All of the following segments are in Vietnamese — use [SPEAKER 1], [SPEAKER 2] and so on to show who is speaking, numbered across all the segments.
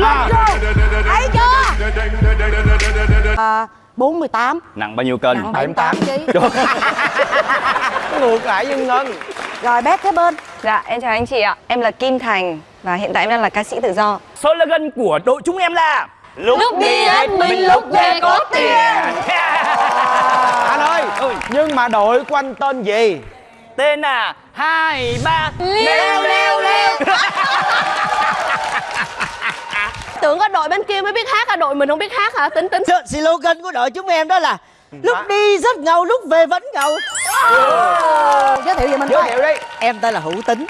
[SPEAKER 1] thấy chưa à, 48
[SPEAKER 2] Nặng bao nhiêu cân?
[SPEAKER 1] nặng 78 kg
[SPEAKER 3] ngược lại với ngân
[SPEAKER 1] rồi bé kế bên
[SPEAKER 4] Dạ, em chào anh chị ạ. Em là Kim Thành và hiện tại em đang là ca sĩ tự do.
[SPEAKER 2] Slogan của đội chúng em là Lúc,
[SPEAKER 4] đi hết mình, lúc về có tiền.
[SPEAKER 3] anh ơi nhưng mà đội của anh tên gì
[SPEAKER 2] Tên là hai ba
[SPEAKER 4] Leo, leo, leo.
[SPEAKER 5] Tưởng có đội bên kia mới biết hát hả? Đội mình không biết hát hả? Tính tính
[SPEAKER 6] slogan của đội chúng em đó là lúc đi rất ngầu lúc về vẫn ngầu
[SPEAKER 1] giới thiệu về mình
[SPEAKER 3] giới thiệu đi
[SPEAKER 6] em tên là hữu tính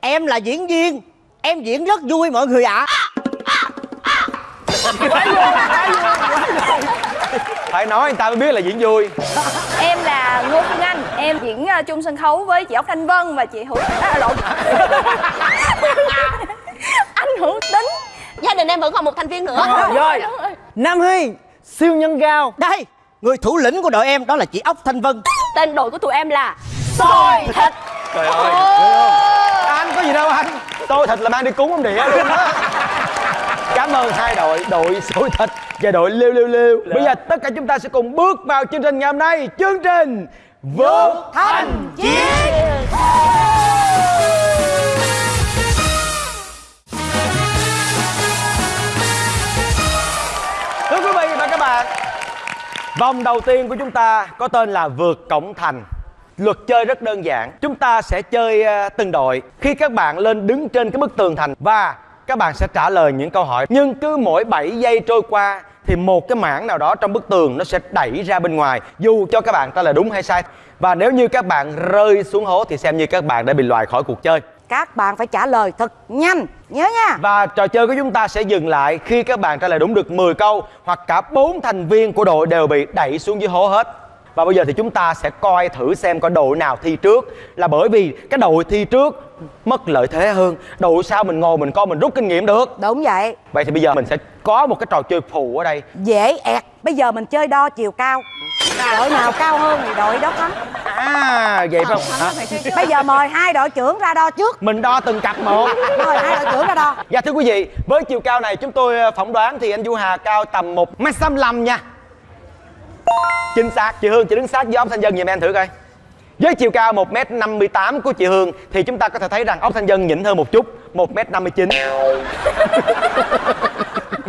[SPEAKER 6] em là diễn viên em diễn rất vui mọi người ạ
[SPEAKER 3] phải nói người ta mới biết là diễn vui
[SPEAKER 4] Em là Ngô Phương Anh. Em diễn uh, chung sân khấu với chị Ốc Thanh Vân và chị Hữu... À, lộn. anh Hữu Tính.
[SPEAKER 5] Gia đình em vẫn còn một thành viên nữa.
[SPEAKER 3] Rồi
[SPEAKER 6] nam huy siêu nhân gao. Đây. Người thủ lĩnh của đội em đó là chị ốc thanh vân.
[SPEAKER 5] Tên đội của tụi em là
[SPEAKER 4] Sôi thịt.
[SPEAKER 3] trời ơi. Anh có gì đâu anh. Tôi thịt là mang đi cúng ông địa luôn á. Cảm ơn hai đội đội sôi thịt và đội lêu lêu lêu. Bây giờ tất cả chúng ta sẽ cùng bước vào chương trình ngày hôm nay. Chương trình vượt thành chiến Vòng đầu tiên của chúng ta có tên là vượt cổng thành. Luật chơi rất đơn giản. Chúng ta sẽ chơi ờ, từng đội. Khi các bạn lên đứng trên cái bức tường thành Và các bạn sẽ trả lời những câu hỏi. Nhưng cứ mỗi 7 giây trôi qua Thì một cái mảng nào đó trong bức tường Nó sẽ đẩy ra bên ngoài, Dù cho các bạn trả lời đúng hay sai. Và nếu như các bạn rơi xuống hố Thì xem như các bạn đã bị loại khỏi cuộc chơi
[SPEAKER 1] các bạn phải trả lời thật nhanh nhớ nha
[SPEAKER 3] Và trò chơi của chúng ta sẽ dừng lại khi các bạn trả lời đúng được 10 câu hoặc cả bốn thành viên của đội đều bị đẩy xuống dưới hố hết. Và bây giờ thì chúng ta sẽ coi thử xem coi đội nào thi trước là bởi vì cái đội thi trước mất lợi thế hơn. Đội sau mình ngồi mình coi mình rút kinh nghiệm được.
[SPEAKER 1] đúng vậy
[SPEAKER 3] Vậy thì bây giờ mình sẽ có một cái trò chơi phụ ở đây.
[SPEAKER 1] dễ ẹt bây giờ mình chơi đo chiều cao đội nào cao hơn thì đội đó thắng
[SPEAKER 3] À vậy phải không? Hả?
[SPEAKER 1] bây giờ mời hai đội trưởng ra đo trước
[SPEAKER 3] Mình đo từng cặp một.
[SPEAKER 1] mời hai đội trưởng ra đo
[SPEAKER 3] Dạ thưa quý vị, với chiều cao này chúng tôi ờ, phỏng đoán thì anh Du Hà cao tầm 1 m lăm nha. Chính xác, chị Hương chị đứng sát với ốc thanh dân giùm em thử coi. Với chiều cao 1 m 58 của chị Hương thì chúng ta có thể thấy rằng ốc thanh dân nhỉnh hơn một chút, 1 m 59.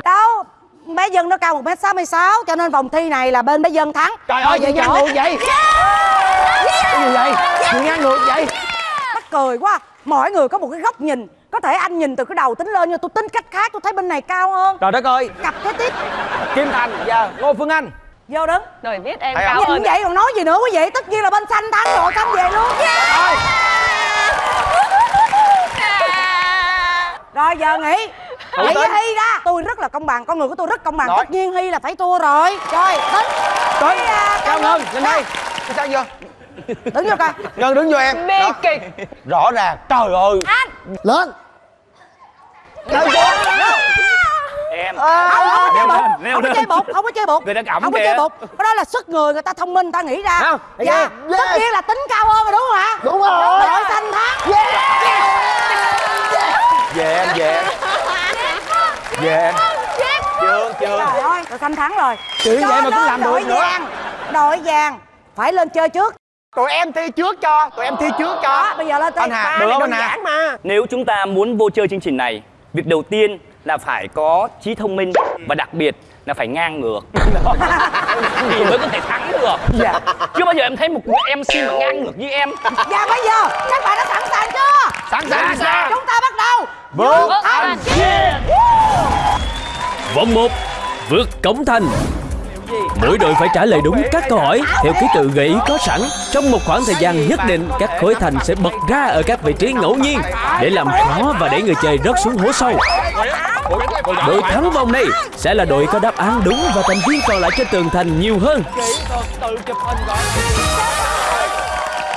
[SPEAKER 1] đâu bé dân nó cao một m sáu mươi sáu cho nên vòng thi này là bên bé dân thắng
[SPEAKER 3] Trời ơi, chị ngang ngược vậy? Cái gì vậy? Chị ngang ngược vậy?
[SPEAKER 1] mắc cười quá mỗi người có một cái góc nhìn có thể anh nhìn từ cái đầu tính lên nhưng tôi tính cách khác tôi thấy bên này cao hơn
[SPEAKER 3] Trời đất ơi,
[SPEAKER 1] cặp kế tiếp
[SPEAKER 3] Kim Thành và Ngô Phương Anh.
[SPEAKER 1] Vô đứng.
[SPEAKER 4] Rồi biết em
[SPEAKER 3] Thấy
[SPEAKER 4] cao hơn.
[SPEAKER 1] nhìn vậy còn nói gì nữa quý vị? Tất nhiên là bên xanh thắng rồi xanh về luôn. Rồi. Giờ nghỉ.
[SPEAKER 3] Tính.
[SPEAKER 1] với Hy ra. Tôi rất là công bằng Con người của tôi rất công bằng.
[SPEAKER 3] Nói.
[SPEAKER 1] Tất nhiên Hy là phải thua rồi. Rồi tính.
[SPEAKER 3] Tới,
[SPEAKER 1] Hy, à,
[SPEAKER 3] Cao Ngân, lên đây. Đi sang vô.
[SPEAKER 1] Đứng vô coi.
[SPEAKER 3] Ngân đứng vô em.
[SPEAKER 4] Bi
[SPEAKER 3] Đó.
[SPEAKER 4] kịch.
[SPEAKER 3] Rõ ràng, trời ơi.
[SPEAKER 6] lên
[SPEAKER 2] Em.
[SPEAKER 1] Không, không có chơi
[SPEAKER 2] Leo
[SPEAKER 1] bột
[SPEAKER 2] lên, leo
[SPEAKER 1] Không có chơi bột Không có chơi bột.
[SPEAKER 2] Người ta ẩm
[SPEAKER 1] Không có chơi bột. Cái đó là sức người Người ta thông minh người ta nghĩ ra.
[SPEAKER 3] Không,
[SPEAKER 1] Dạ
[SPEAKER 3] yeah,
[SPEAKER 1] Tất nhiên là tính cao hơn rồi đúng không ạ?
[SPEAKER 6] Đúng rồi.
[SPEAKER 1] Đội xanh thắng
[SPEAKER 3] Về em, về. Em. Về em. Chưa, chưa.
[SPEAKER 1] Trời ơi Đội xanh thắng rồi.
[SPEAKER 3] Chuyện
[SPEAKER 1] Cho
[SPEAKER 3] vậy mà cũng làm được nữa.
[SPEAKER 1] Đội vàng. Phải lên chơi trước.
[SPEAKER 3] Tụi em thi trước cho, tụi em thi trước
[SPEAKER 1] Đó
[SPEAKER 3] cho.
[SPEAKER 1] bây giờ lên
[SPEAKER 3] Anh
[SPEAKER 1] chơi
[SPEAKER 3] Hà, được không anh Hà?
[SPEAKER 1] mà.
[SPEAKER 2] Nếu chúng ta muốn vô chơi chương trình này Việc đầu tiên là phải có trí thông minh Và đặc biệt là phải ngang ngược. Thì mới có thể thắng được.
[SPEAKER 1] Dạ.
[SPEAKER 2] Chưa bao giờ em thấy một người MC mà ngang ngược như em.
[SPEAKER 1] Và bây giờ Các bạn đã sẵn sàng chưa?
[SPEAKER 3] Sẵn sàng, sẵn sàng.
[SPEAKER 1] Chúng ta bắt đầu.
[SPEAKER 3] Vượt
[SPEAKER 1] thành
[SPEAKER 7] Vòng 1 Vượt cổng thành Mỗi đội phải trả lời đúng các câu hỏi theo ký tự gợi ý có sẵn. Trong một khoảng thời gian nhất định, các khối thành sẽ bật ra ở các vị trí ngẫu nhiên để làm khó và để người chơi rớt xuống hố sâu. Đội thắng vòng này sẽ là đội có đáp án đúng và thành viên còn lại trên tường thành nhiều hơn.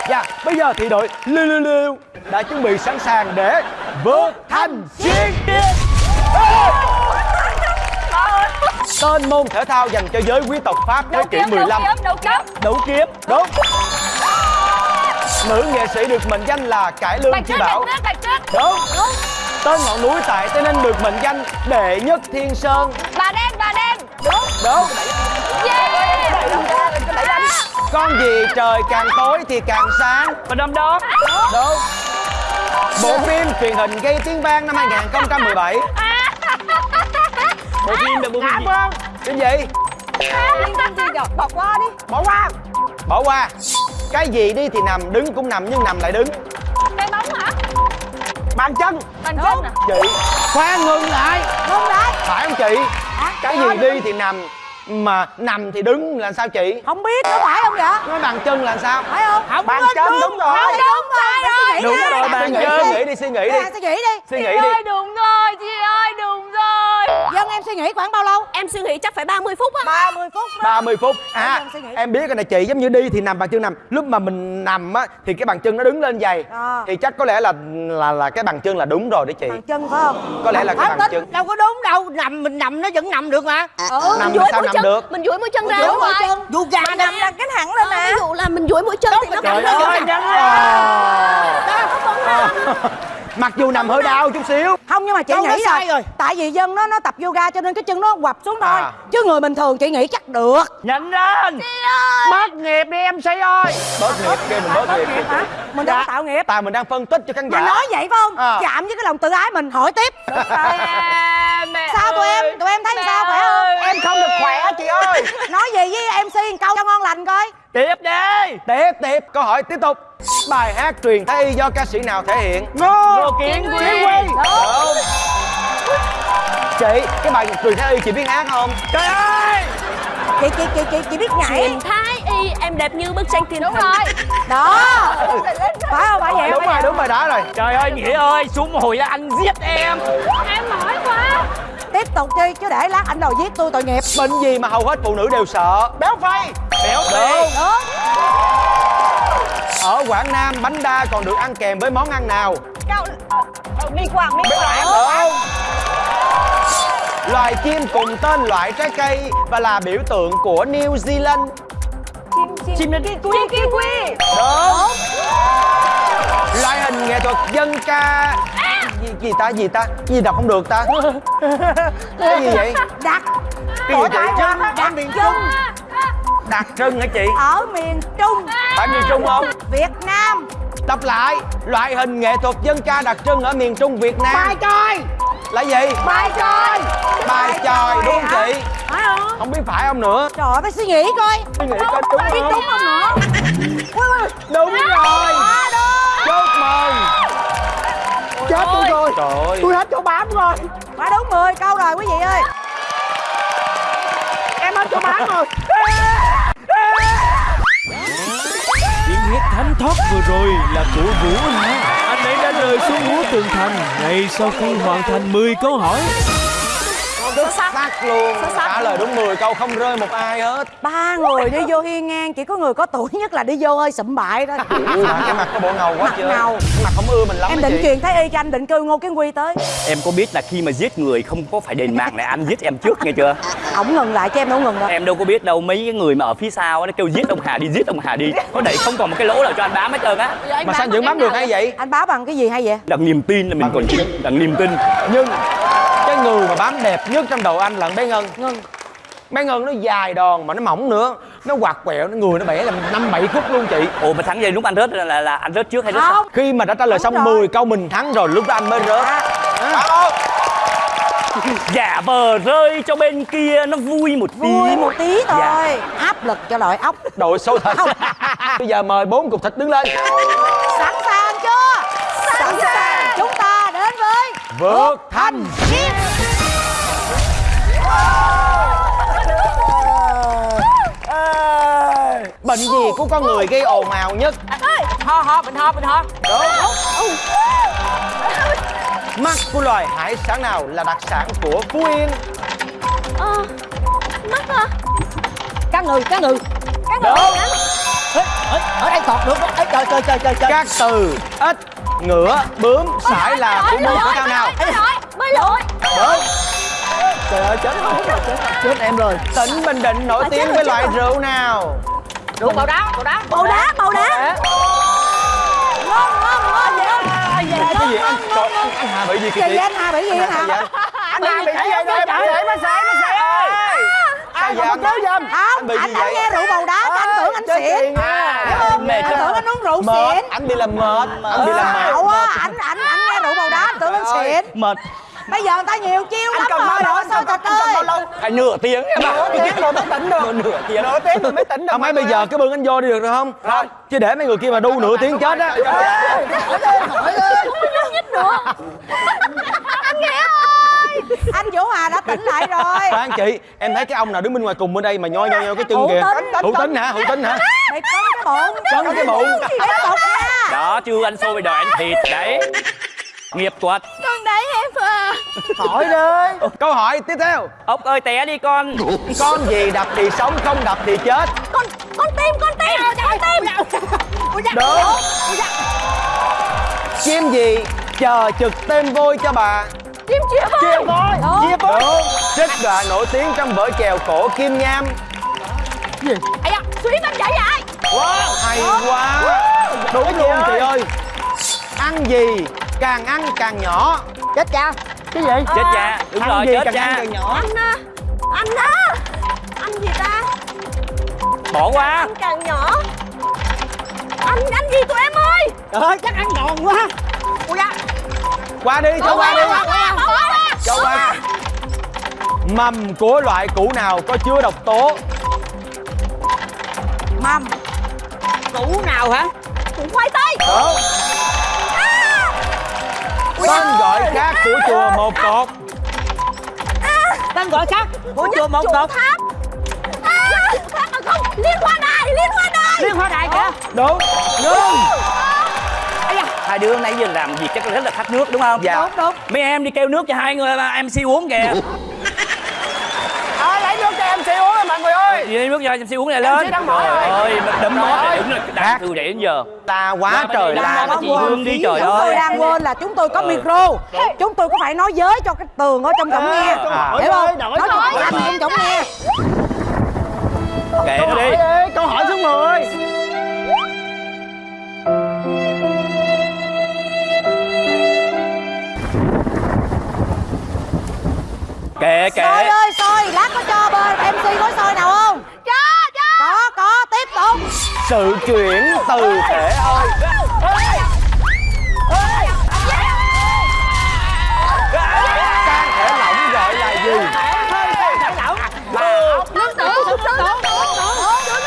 [SPEAKER 3] Dạ, bây giờ thì đội Liêu Liêu Liêu đã chuẩn bị sẵn sàng để vượt thành chiến Tên môn thể thao dành cho giới quý tộc Pháp thế kỷ 15
[SPEAKER 4] Đấu cấp
[SPEAKER 3] Đấu kiếm. Đúng. Nữ nghệ sĩ được mệnh danh là cải lương chi bảo.
[SPEAKER 4] Bạch chất
[SPEAKER 3] Đúng. Tên ngọn núi tại Tây Ninh được mệnh danh đệ nhất thiên sơn.
[SPEAKER 4] Bà đen, bà đen. Đúng.
[SPEAKER 3] Đúng.
[SPEAKER 4] Yeah.
[SPEAKER 3] Con gì trời càng tối thì càng sáng.
[SPEAKER 2] Và đom đóm
[SPEAKER 3] Đúng. Bộ phim truyền hình gây tiếng vang năm 2017
[SPEAKER 2] Bộ phim là bộ phim gì?
[SPEAKER 3] Cái gì?
[SPEAKER 4] Liên tâm gì? Rồi, bỏ qua đi.
[SPEAKER 3] Bỏ qua. Bỏ qua. Cái gì đi thì nằm, đứng cũng nằm nhưng nằm lại đứng.
[SPEAKER 4] Cái bóng hả?
[SPEAKER 3] Bàn chân.
[SPEAKER 4] Bàn chân à?
[SPEAKER 3] Chị. Khoan ngừng lại.
[SPEAKER 1] Không đấy
[SPEAKER 3] Phải không chị? Cái gì đi. thì nằm Mà nằm thì đứng là sao chị?
[SPEAKER 1] Không biết có phải không vậy?
[SPEAKER 3] Nói bàn chân là sao?
[SPEAKER 1] Phải không?
[SPEAKER 3] Không bàn chân đúng rồi.
[SPEAKER 1] Không đúng rồi suy nghĩ
[SPEAKER 3] Đúng
[SPEAKER 1] đi.
[SPEAKER 3] rồi bàn chân Suy nghĩ đi. Suy nghĩ đi.
[SPEAKER 1] Nè, suy nghĩ đi.
[SPEAKER 3] Suy nghĩ đi.
[SPEAKER 4] đúng rồi, chị ơi, đúng rồi
[SPEAKER 1] Dân em suy nghĩ khoảng bao lâu?
[SPEAKER 5] Em suy nghĩ chắc phải 30 phút á.
[SPEAKER 1] 30 phút đó.
[SPEAKER 3] 30 phút. À
[SPEAKER 1] Em
[SPEAKER 3] biết cái này chị giống như đi thì nằm bàn chân nằm. Lúc mà mình nằm á thì cái bàn chân nó đứng lên dày.
[SPEAKER 1] À.
[SPEAKER 3] thì chắc có lẽ là là là cái bàn chân là đúng rồi đấy chị.
[SPEAKER 1] Bàn chân phải không?
[SPEAKER 3] Có lẽ là cái
[SPEAKER 6] Không
[SPEAKER 3] bàn
[SPEAKER 6] tính
[SPEAKER 3] chân.
[SPEAKER 6] đâu có đúng đâu. Nằm mình nằm nó vẫn nằm được mà.
[SPEAKER 5] Ừ,
[SPEAKER 3] Nằm
[SPEAKER 5] mình duỗi
[SPEAKER 3] sao
[SPEAKER 5] mũi
[SPEAKER 3] nằm
[SPEAKER 5] chân.
[SPEAKER 3] được?
[SPEAKER 5] Mình duỗi mũi chân ra
[SPEAKER 1] Duỗi
[SPEAKER 5] đúng
[SPEAKER 1] mũi
[SPEAKER 5] rồi
[SPEAKER 1] chân.
[SPEAKER 6] dù gà nằm
[SPEAKER 4] Nằm cái thẳng lên nè
[SPEAKER 5] Ví dụ là mình duỗi mũi chân thì nó
[SPEAKER 3] trời
[SPEAKER 5] cắm
[SPEAKER 3] ơi.
[SPEAKER 5] Lên
[SPEAKER 3] nhanh mặc dù nằm hơi đau chút xíu.
[SPEAKER 1] Không nhưng mà chị
[SPEAKER 6] đó
[SPEAKER 1] nghĩ
[SPEAKER 6] sai rồi.
[SPEAKER 1] Tại vì dân nó nó tập yoga cho nên cái chân nó quặp xuống thôi.
[SPEAKER 3] À.
[SPEAKER 1] Chứ người bình thường chị nghĩ chắc được.
[SPEAKER 2] Nhanh lên.
[SPEAKER 3] Bớt nghiệp đi em sĩ ơi. Bớt nghiệp kia mình bớt nghiệp
[SPEAKER 1] hả? mình đâu có tạo nghiệp.
[SPEAKER 3] Tại mình đang phân tích cho khán giả.
[SPEAKER 1] Nói vậy phải không?
[SPEAKER 3] À.
[SPEAKER 1] chạm với cái lòng tự ái mình hỏi tiếp.
[SPEAKER 4] Mẹ
[SPEAKER 1] sao tụi em? Tụi em thấy sao? Khỏe không?
[SPEAKER 3] em không được khỏe chị ơi.
[SPEAKER 1] Nói gì với mc một câu cho ngon lành coi
[SPEAKER 2] Tiếp đi.
[SPEAKER 3] Tiếp tiếp. Câu hỏi tiếp tục. Bài hát truyền thái y do ca sĩ nào thể hiện?
[SPEAKER 2] Ngô Kiến Quy.
[SPEAKER 3] Chị cái bài truyền thái y chị biết hát không?
[SPEAKER 2] Trời ơi!
[SPEAKER 1] Chị chị chị chị chị biết nhảy.
[SPEAKER 5] Truyền thái y em đẹp như bức tranh thiên
[SPEAKER 4] Đúng
[SPEAKER 5] thần.
[SPEAKER 4] rồi.
[SPEAKER 1] Đó. Phải không? Phải vậy
[SPEAKER 3] đúng rồi đúng bài đó rồi.
[SPEAKER 2] Trời ơi Nghĩa ơi Xuống hồi là anh giết em.
[SPEAKER 4] Em mỏi quá
[SPEAKER 1] tiếp tục đi chứ để lát anh đòi giết tôi tội nghiệp.
[SPEAKER 3] Bệnh gì mà hầu hết phụ nữ đều sợ? Béo phì. Béo phì.
[SPEAKER 1] Đúng
[SPEAKER 3] ở quảng nam bánh đa còn được ăn kèm với món ăn nào?
[SPEAKER 4] Cao Mi quảng, mi quảng
[SPEAKER 3] đúng loài chim cùng tên loại trái cây và là biểu tượng của New Zealand
[SPEAKER 4] Chim, chim, chim, kiwi, kiwi
[SPEAKER 3] đúng. Loại hình nghệ thuật dân ca. Gì, gì ta gì ta? Gì đọc không được ta? Cái gì vậy?
[SPEAKER 1] Đặt
[SPEAKER 3] cái gì vậy? Chứ
[SPEAKER 1] đặt miền trung
[SPEAKER 3] đặc trưng hả chị?
[SPEAKER 1] Ở miền trung.
[SPEAKER 3] Phải miền trung không?
[SPEAKER 1] Việt nam.
[SPEAKER 3] Đọc lại loại hình nghệ thuật dân ca đặc trưng ở miền trung việt nam. Bài tròi là gì?
[SPEAKER 1] Bài tròi
[SPEAKER 3] bài tròi đúng
[SPEAKER 1] hả?
[SPEAKER 3] chị?
[SPEAKER 1] Phải không?
[SPEAKER 3] Không biết phải không nữa?
[SPEAKER 1] Trời ơi, phải suy nghĩ coi.
[SPEAKER 3] Suy nghĩ coi đúng không?
[SPEAKER 1] đúng không nữa?
[SPEAKER 3] Đúng rồi. chúc mừng. Chết tôi rồi. trời ơi. Tôi hết chỗ bám rồi.
[SPEAKER 1] Phải đúng 10 câu rồi quý vị ơi.
[SPEAKER 3] Em hết chỗ bám rồi
[SPEAKER 7] Tiếng hét thánh thoát vừa rồi là của Vũ Hà. Anh ấy đã rơi xuống hố tường thành ngay sau khi hoàn thành 10 câu hỏi
[SPEAKER 3] xuất sắc luôn. Trả lời đúng 10 câu không rơi một ai hết.
[SPEAKER 1] Ba người đi vô hiên ngang chỉ có người có tuổi nhất là đi vô hơi sụm bại thôi
[SPEAKER 3] mà cái mặt có bộ ngầu quá
[SPEAKER 1] Mặt
[SPEAKER 3] chưa
[SPEAKER 1] ngầu.
[SPEAKER 3] cái mặt không ưa mình lắm
[SPEAKER 1] em
[SPEAKER 3] đó
[SPEAKER 1] định truyền thái y cho anh định kêu ngô kiến quy tới.
[SPEAKER 2] Em có biết là khi mà giết người không có phải đền mạng này anh giết em trước nghe chưa?
[SPEAKER 1] Ổng ngừng lại cho em đâu ngừng đâu
[SPEAKER 2] Em đâu có biết đâu mấy cái người mà ở phía sau nó kêu giết ông Hà đi giết ông Hà đi. Có đẩy không còn một cái lỗ nào cho anh bám hết trơn á.
[SPEAKER 3] Mà sao vẫn bám được hay vậy?
[SPEAKER 1] anh báo bằng cái gì hay vậy?
[SPEAKER 2] Đặng niềm tin là mình còn đặng niềm tin.
[SPEAKER 3] Nhưng cái người mà bám đẹp nhất trong đầu anh là bé ngân.
[SPEAKER 1] Ngừng
[SPEAKER 3] bé ngân nó dài đòn mà nó mỏng nữa. Nó quạt quẹo nó người nó bẻ làm năm bảy khúc luôn chị.
[SPEAKER 2] Ồ mà thắng vậy lúc anh rớt là, là, là anh rớt trước hay rớt sau?
[SPEAKER 1] Không.
[SPEAKER 3] Khi mà đã trả lời
[SPEAKER 1] Đúng
[SPEAKER 3] xong
[SPEAKER 1] rồi.
[SPEAKER 3] 10 câu mình thắng rồi lúc đó anh mới rớt.
[SPEAKER 1] À?
[SPEAKER 2] Giả vờ rơi cho bên kia nó vui một tí.
[SPEAKER 1] Vui một tí thôi.
[SPEAKER 2] Dạ.
[SPEAKER 1] áp lực cho đội ốc.
[SPEAKER 3] Đội số thật. Bây giờ mời bốn cục thịt đứng lên.
[SPEAKER 1] Sẵn sàng chưa? Sẵn sàng. chúng ta đến với
[SPEAKER 3] vượt thanh.
[SPEAKER 1] Chiến.
[SPEAKER 3] Bệnh gì của con người gây ồn ào nhất?
[SPEAKER 1] Ho ho bệnh ho bệnh ho.
[SPEAKER 3] Mắt của loài hải sản nào là đặc sản của phú yên?
[SPEAKER 5] Ờ Mắt hả?
[SPEAKER 1] Cá ngừ cá ngừ.
[SPEAKER 3] Đúng
[SPEAKER 6] Ê, ở, ở đây tọt được Ê, trời trời trời trời trời.
[SPEAKER 3] Các từ ếch ngựa bướm sải là của môn thể thao nào?
[SPEAKER 5] Bơi lội Bơi lội.
[SPEAKER 3] Đúng
[SPEAKER 6] trời ơi chết rồi. Chết, em rồi.
[SPEAKER 3] Tỉnh bình định nổi tiếng với loại rượu nào?
[SPEAKER 6] Đúng bầu đá bầu đá.
[SPEAKER 1] Bầu đá bầu đá. Ngon ngon ngon vậy
[SPEAKER 3] cái gì anh? Trời, anh, anh Hà bị gì kìa chị
[SPEAKER 1] anh Hà bị gì hả?
[SPEAKER 3] anh Hà bị cái gì đây bác sĩ bác sĩ bác sĩ ơi. Ai vậy anh
[SPEAKER 1] Không,
[SPEAKER 3] Anh bị gì
[SPEAKER 1] anh, anh
[SPEAKER 3] vậy?
[SPEAKER 1] nghe rượu bầu đá anh tưởng anh xỉn Hiểu không?
[SPEAKER 2] mệt
[SPEAKER 1] Anh tưởng anh uống rượu
[SPEAKER 3] mệt.
[SPEAKER 1] xỉn
[SPEAKER 3] anh bị làm mệt. Anh bị làm mệt.
[SPEAKER 1] Xạo á, anh anh anh nghe rượu bầu đá anh tưởng anh xỉn
[SPEAKER 2] mệt
[SPEAKER 1] Bây giờ người ta nhiều chiêu lắm
[SPEAKER 3] cầm
[SPEAKER 1] rồi,
[SPEAKER 3] anh cầm-
[SPEAKER 1] trò
[SPEAKER 3] anh cầm bao
[SPEAKER 1] chơi
[SPEAKER 3] lâu?
[SPEAKER 2] phải nửa tiếng. Em ạ
[SPEAKER 3] nửa tiếng rồi mới tỉnh được.
[SPEAKER 2] Nửa tiếng.
[SPEAKER 3] Nửa tiếng rồi mới tỉnh được mấy bây giờ cái bưng anh vô đi được rồi không? Không chứ để mấy người kia mà đu nửa tiếng chết á.
[SPEAKER 1] Anh Vũ Hà đã tỉnh lại rồi.
[SPEAKER 3] Khoan chị em thấy cái ông nào đứng bên ngoài cùng bên đây mà nhoi nhoi nhoi cái chân kìa. Hữu tính. Hả? Hữu tính hả?
[SPEAKER 1] Mày cấn cái bụng.
[SPEAKER 3] Cấn cái bụng.
[SPEAKER 1] Tục nha?
[SPEAKER 2] Đó chưa ăn xôi bây giờ ăn thịt đấy nghiệp thuật
[SPEAKER 4] Con đấy em à.
[SPEAKER 3] Hỏi đi câu hỏi tiếp theo.
[SPEAKER 2] Ốc ơi té đi con.
[SPEAKER 3] Con gì đập thì sống không đập thì chết.
[SPEAKER 4] Con, con tim, con tim. Con tim.
[SPEAKER 3] đúng chim gì? Chờ trực tên vôi cho bà.
[SPEAKER 4] Chim chĩa voi.
[SPEAKER 3] Chim voi. Chim voi. Đúng trích đoạn nổi tiếng trong vở chèo cổ kim nham.
[SPEAKER 4] Ây da, suy tâm dạ dại
[SPEAKER 3] wow hay quá. Đúng luôn chị ơi. Ăn gì càng ăn càng nhỏ.
[SPEAKER 6] Chết cha. Cái gì?
[SPEAKER 2] Chết cha. Đúng
[SPEAKER 3] ăn
[SPEAKER 2] rồi
[SPEAKER 3] gì
[SPEAKER 2] chết
[SPEAKER 3] càng ăn
[SPEAKER 2] cha
[SPEAKER 3] càng nhỏ?
[SPEAKER 4] Anh à, anh à Anh gì ta?
[SPEAKER 2] Bỏ qua.
[SPEAKER 4] Anh càng nhỏ. Anh, anh gì tụi em ơi?
[SPEAKER 6] Trời chắc ăn ngon quá.
[SPEAKER 4] Ui da.
[SPEAKER 3] Qua đi cho qua đi. Cho qua. Mầm của loại củ nào có chứa độc tố?
[SPEAKER 1] Mầm
[SPEAKER 6] củ nào hả?
[SPEAKER 4] Củ khoai tây.
[SPEAKER 3] Đúng tên gọi khác của chùa một cột.
[SPEAKER 6] Tên gọi khác của chùa một cột.
[SPEAKER 4] à, không Liên hoa đài, liên hoa đài.
[SPEAKER 6] Liên hoa đài kìa.
[SPEAKER 3] Đúng. Ngưng
[SPEAKER 2] hai đứa nãy giờ làm việc chắc là rất là khát nước đúng không?
[SPEAKER 3] Dạ.
[SPEAKER 1] Đúng đúng.
[SPEAKER 2] Mấy em đi kêu nước cho hai người mà MC uống kìa.
[SPEAKER 3] à, em xí uống rồi mọi người ơi
[SPEAKER 2] đi lấy nước cho MC uống này lên
[SPEAKER 3] đang mỏi rồi.
[SPEAKER 2] ơi đấm
[SPEAKER 3] ơi.
[SPEAKER 2] để đứng
[SPEAKER 3] Khác.
[SPEAKER 2] đang thư để đến giờ
[SPEAKER 3] ta quá trời la
[SPEAKER 2] chị
[SPEAKER 1] quên
[SPEAKER 2] Hương đi, trời
[SPEAKER 1] chúng tôi
[SPEAKER 2] ơi.
[SPEAKER 1] đang quên là chúng tôi có
[SPEAKER 2] Ừ.
[SPEAKER 1] micro Chúng tôi có phải nói giới cho cái tường ở trong cổng nghe
[SPEAKER 3] à.
[SPEAKER 1] Hiểu không?
[SPEAKER 6] Đổi
[SPEAKER 1] Nói
[SPEAKER 6] thôi,
[SPEAKER 1] cho anh trong cổng nghe
[SPEAKER 2] kệ nó đi
[SPEAKER 3] câu hỏi số 10
[SPEAKER 2] kệ
[SPEAKER 1] Sôi
[SPEAKER 2] kệ
[SPEAKER 1] ơi sôi, lát bên MC gói sôi nào không?
[SPEAKER 4] Cho, cho
[SPEAKER 1] Có, có, tiếp tục.
[SPEAKER 3] Sự chuyển từ thể ơi. Can thể lỏng gọi là gì?
[SPEAKER 4] Lương tử, lương tử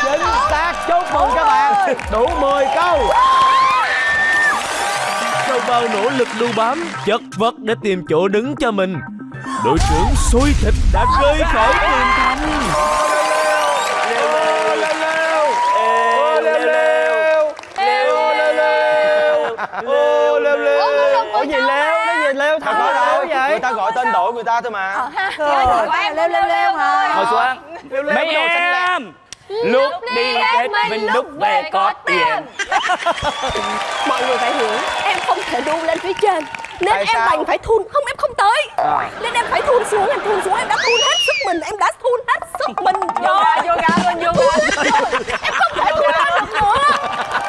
[SPEAKER 3] chính xác. Chúc mừng các bạn. Đủ 10 câu.
[SPEAKER 7] Sau bao nỗ lực đu bám, chất vật để tìm chỗ đứng cho mình đội trưởng xôi thịt đã rơi khỏi tiền thành
[SPEAKER 3] Ủa gì leo, nó gì leo thật ờ, đó đâu vậy? Người ta gọi tên đội người ta thôi mà.
[SPEAKER 1] Ờ ha, thì gọi leo leo leo hả?
[SPEAKER 2] Ngồi xuống. Ờ. Mấy em Lúc đi hết mình lúc về có tiền.
[SPEAKER 4] Mọi người phải hiểu Em không thể đu lên phía trên. Nên
[SPEAKER 3] Tại
[SPEAKER 4] em
[SPEAKER 3] sao?
[SPEAKER 4] đành phải thun. Không em không tới.
[SPEAKER 3] À.
[SPEAKER 4] Nên em phải thun xuống Em thun xuống. Em đã thun hết sức mình Em đã thun hết sức mình Vô vô ga luôn, vô Em không thể thun lên được nữa.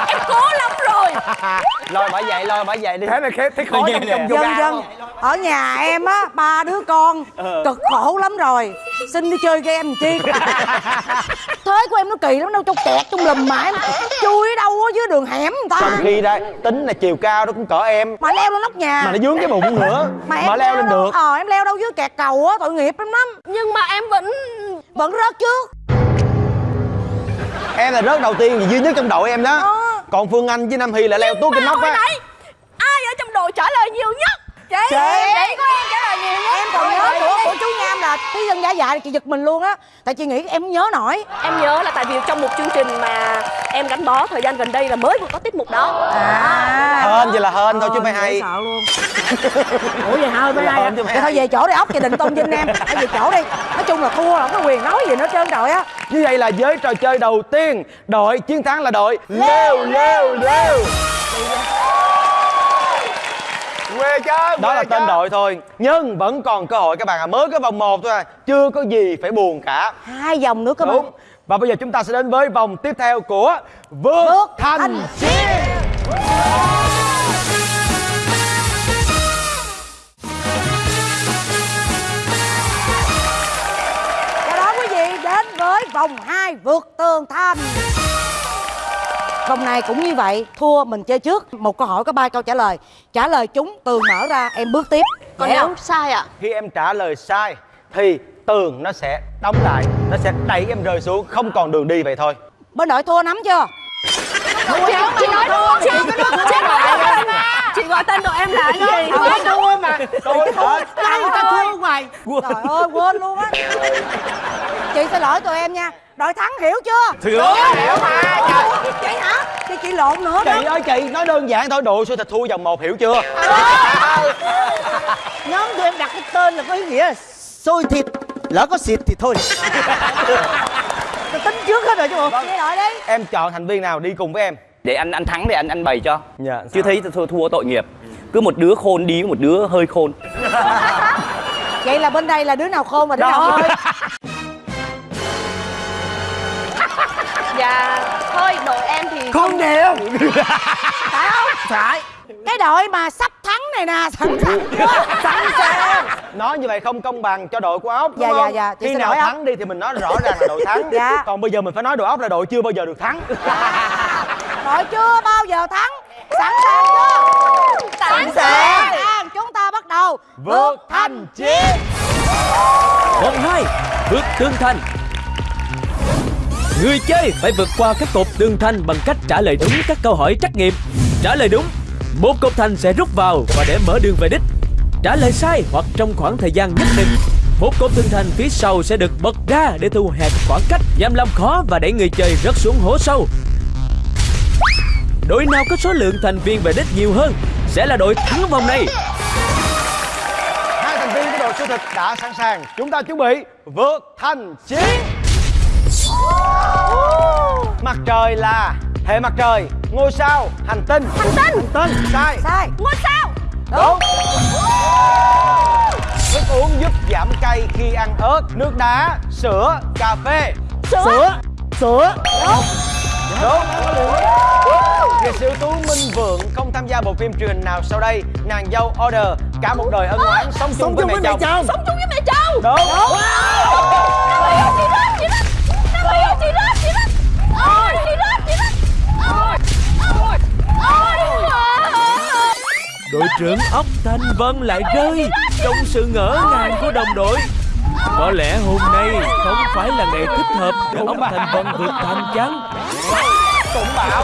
[SPEAKER 4] Em cố lắm rồi
[SPEAKER 3] lôi bả dậy lôi bả dậy đi. Thế này thấy khó trong trong
[SPEAKER 1] Dân dân Ở nhà em á, ba đứa con Cực khổ lắm rồi. Xin đi chơi game làm chi? Thế của em nó kỳ lắm đâu Trong kẹt, trong lùm mà em Chui ở đâu ở dưới đường hẻm người ta.
[SPEAKER 3] Trong khi đây tính là chiều cao nó cũng cỡ em.
[SPEAKER 1] Mà leo lên nóc nhà.
[SPEAKER 3] Mà nó dướng cái bụng nữa. Mà, leo lên
[SPEAKER 1] đâu-
[SPEAKER 3] được.
[SPEAKER 1] Ờ em leo đâu dưới kẹt cầu á tội nghiệp lắm lắm.
[SPEAKER 4] Nhưng mà em vẫn
[SPEAKER 1] Vẫn rớt trước.
[SPEAKER 3] Em là rớt đầu tiên vì duy nhất trong đội em đó.
[SPEAKER 1] Ờ.
[SPEAKER 3] còn phương anh với nam hy là leo cái
[SPEAKER 4] Mà
[SPEAKER 3] nóc á.
[SPEAKER 4] Ai ở trong đội trả lời nhiều nhất Chị!
[SPEAKER 1] Chị.
[SPEAKER 4] Chị có em trả lời nhiều nhất
[SPEAKER 1] Em còn nhớ của, của chú Nham là Thí dân giả dại chị giật mình luôn á. Tại chị nghĩ em không nhớ nổi.
[SPEAKER 4] Em nhớ là tại vì trong một chương trình mà em gắn bó thời gian gần đây là mới vừa có tiết mục đó.
[SPEAKER 1] À.
[SPEAKER 3] Hên vậy là hên thôi chứ phải hay.
[SPEAKER 1] sợ luôn.
[SPEAKER 6] Ủa vậy
[SPEAKER 3] hên chứ phải
[SPEAKER 1] Vậy thôi về chỗ đi ốc chị định tôn vinh em. Thôi về chỗ đi. Nói chung là thua là không có quyền nói gì nữa trơn trời á.
[SPEAKER 3] Như vậy là với trò chơi đầu tiên. Đội chiến thắng là đội leo leo leo
[SPEAKER 8] quê chứ
[SPEAKER 3] đó quê là tên đội thôi. Nhưng vẫn còn cơ hội các bạn à mới cái vòng 1 thôi. À chưa có gì phải buồn cả.
[SPEAKER 1] Hai vòng nữa các
[SPEAKER 3] Đúng. bạn. Và bây giờ chúng ta sẽ đến với vòng tiếp theo của vương
[SPEAKER 1] vượt
[SPEAKER 3] thành,
[SPEAKER 1] thành
[SPEAKER 3] chiến Chào đó quý vị đến với
[SPEAKER 1] vòng 2 vượt tường thành. Vòng này cũng như vậy Thua mình chơi trước. Một câu hỏi có ba câu trả lời. Trả lời chúng tường mở ra em bước tiếp.
[SPEAKER 5] Còn nếu sai ạ.
[SPEAKER 3] Khi em trả lời sai thì tường nó sẽ đóng lại, nó sẽ đẩy em rơi xuống, không còn đường đi vậy thôi.
[SPEAKER 1] Bên đội thua nắm chưa?
[SPEAKER 4] Chị, chị nói không chị? Chị gọi tên Chị gọi tên đội em là cái gì?
[SPEAKER 6] Tôi thua mà
[SPEAKER 3] Tôi hết.
[SPEAKER 6] Ai người ta thua hoài
[SPEAKER 1] Trời ơi quên luôn á. Chị xin lỗi tụi em nha. Đội thắng hiểu chưa?
[SPEAKER 3] Hiểu.
[SPEAKER 1] Hiểu mà Chị chị lộn nữa đó.
[SPEAKER 3] Chị ơi chị, nói đơn giản thôi, đội xôi thịt thua vòng một hiểu chưa?
[SPEAKER 6] Nhóm tụi em đặt cái tên là có ý nghĩa Xôi thịt Lỡ có xịt thì thôi. Tính trước hết rồi chứ bộ.
[SPEAKER 1] Đội đi.
[SPEAKER 3] Em chọn thành viên nào đi cùng với em?
[SPEAKER 2] để anh anh thắng để anh anh bày cho.
[SPEAKER 3] Dạ,
[SPEAKER 2] chưa thấy thua, thua tội nghiệp. Cứ một đứa khôn đi với một đứa hơi khôn.
[SPEAKER 1] Vậy là bên đây là đứa nào khôn và đứa nào hơi
[SPEAKER 5] Dạ Thôi đội em thì
[SPEAKER 6] Không đều.
[SPEAKER 1] Phải không?
[SPEAKER 6] Phải.
[SPEAKER 1] Cái đội mà sắp thắng này nè Sẵn sàng chưa Sẵn sàng
[SPEAKER 3] Nói như vậy không công bằng cho đội của ốc
[SPEAKER 1] Dạ, dạ, dạ, chị
[SPEAKER 3] Khi nào thắng đi thì mình nói rõ ràng là đội thắng.
[SPEAKER 1] Dạ.
[SPEAKER 3] Còn bây giờ mình phải nói đội ốc là đội chưa bao giờ được thắng.
[SPEAKER 1] Đội chưa bao giờ thắng. Sẵn sàng chưa? Sẵn sàng. Chúng ta bắt đầu.
[SPEAKER 3] Vượt thành chiến.
[SPEAKER 7] Vòng 2 Vượt tường thành Người chơi phải vượt qua các cột tường thành bằng cách trả lời đúng các câu hỏi trắc nghiệm. Trả lời đúng, một cột thành sẽ rút vào và để mở đường về đích. Trả lời sai hoặc trong khoảng thời gian nhất định, một cột tường thành phía sau sẽ được bật ra để thu hẹp khoảng cách, giảm làm khó và đẩy người chơi rớt xuống hố sâu. Đội nào có số lượng thành viên về đích nhiều hơn sẽ là đội thắng vòng này.
[SPEAKER 3] Hai thành viên của đội siêu thịt đã sẵn sàng Chúng ta chuẩn bị vượt thành chiến Mặt trời là hệ mặt trời Ngôi sao Hành tinh. Hành tinh. Hành tinh. Sai.
[SPEAKER 1] Sai.
[SPEAKER 4] Ngôi sao.
[SPEAKER 3] Đúng. Thức uống giúp giảm cay khi ăn ớt Nước đá Sữa Cà phê.
[SPEAKER 6] Sữa. Sữa.
[SPEAKER 3] Đúng. Nghệ sĩ tú Minh Vượng không tham gia bộ phim truyền hình nào sau đây. Nàng dâu order Cả một đời ân oán sống chung
[SPEAKER 6] Sống
[SPEAKER 3] với
[SPEAKER 6] chung
[SPEAKER 3] mẹ
[SPEAKER 6] với mẹ
[SPEAKER 3] chồng.
[SPEAKER 6] chồng.
[SPEAKER 4] Sống chung với mẹ chồng.
[SPEAKER 3] Đúng.
[SPEAKER 4] Nam Hy ơi,
[SPEAKER 7] Đội trưởng ốc Thanh Vân lại rơi trong sự ngỡ ngàng của đồng đội. Có lẽ hôm nay không phải là ngày thích hợp để ốc Thanh Vân vượt thành chăng?
[SPEAKER 3] cũng bảo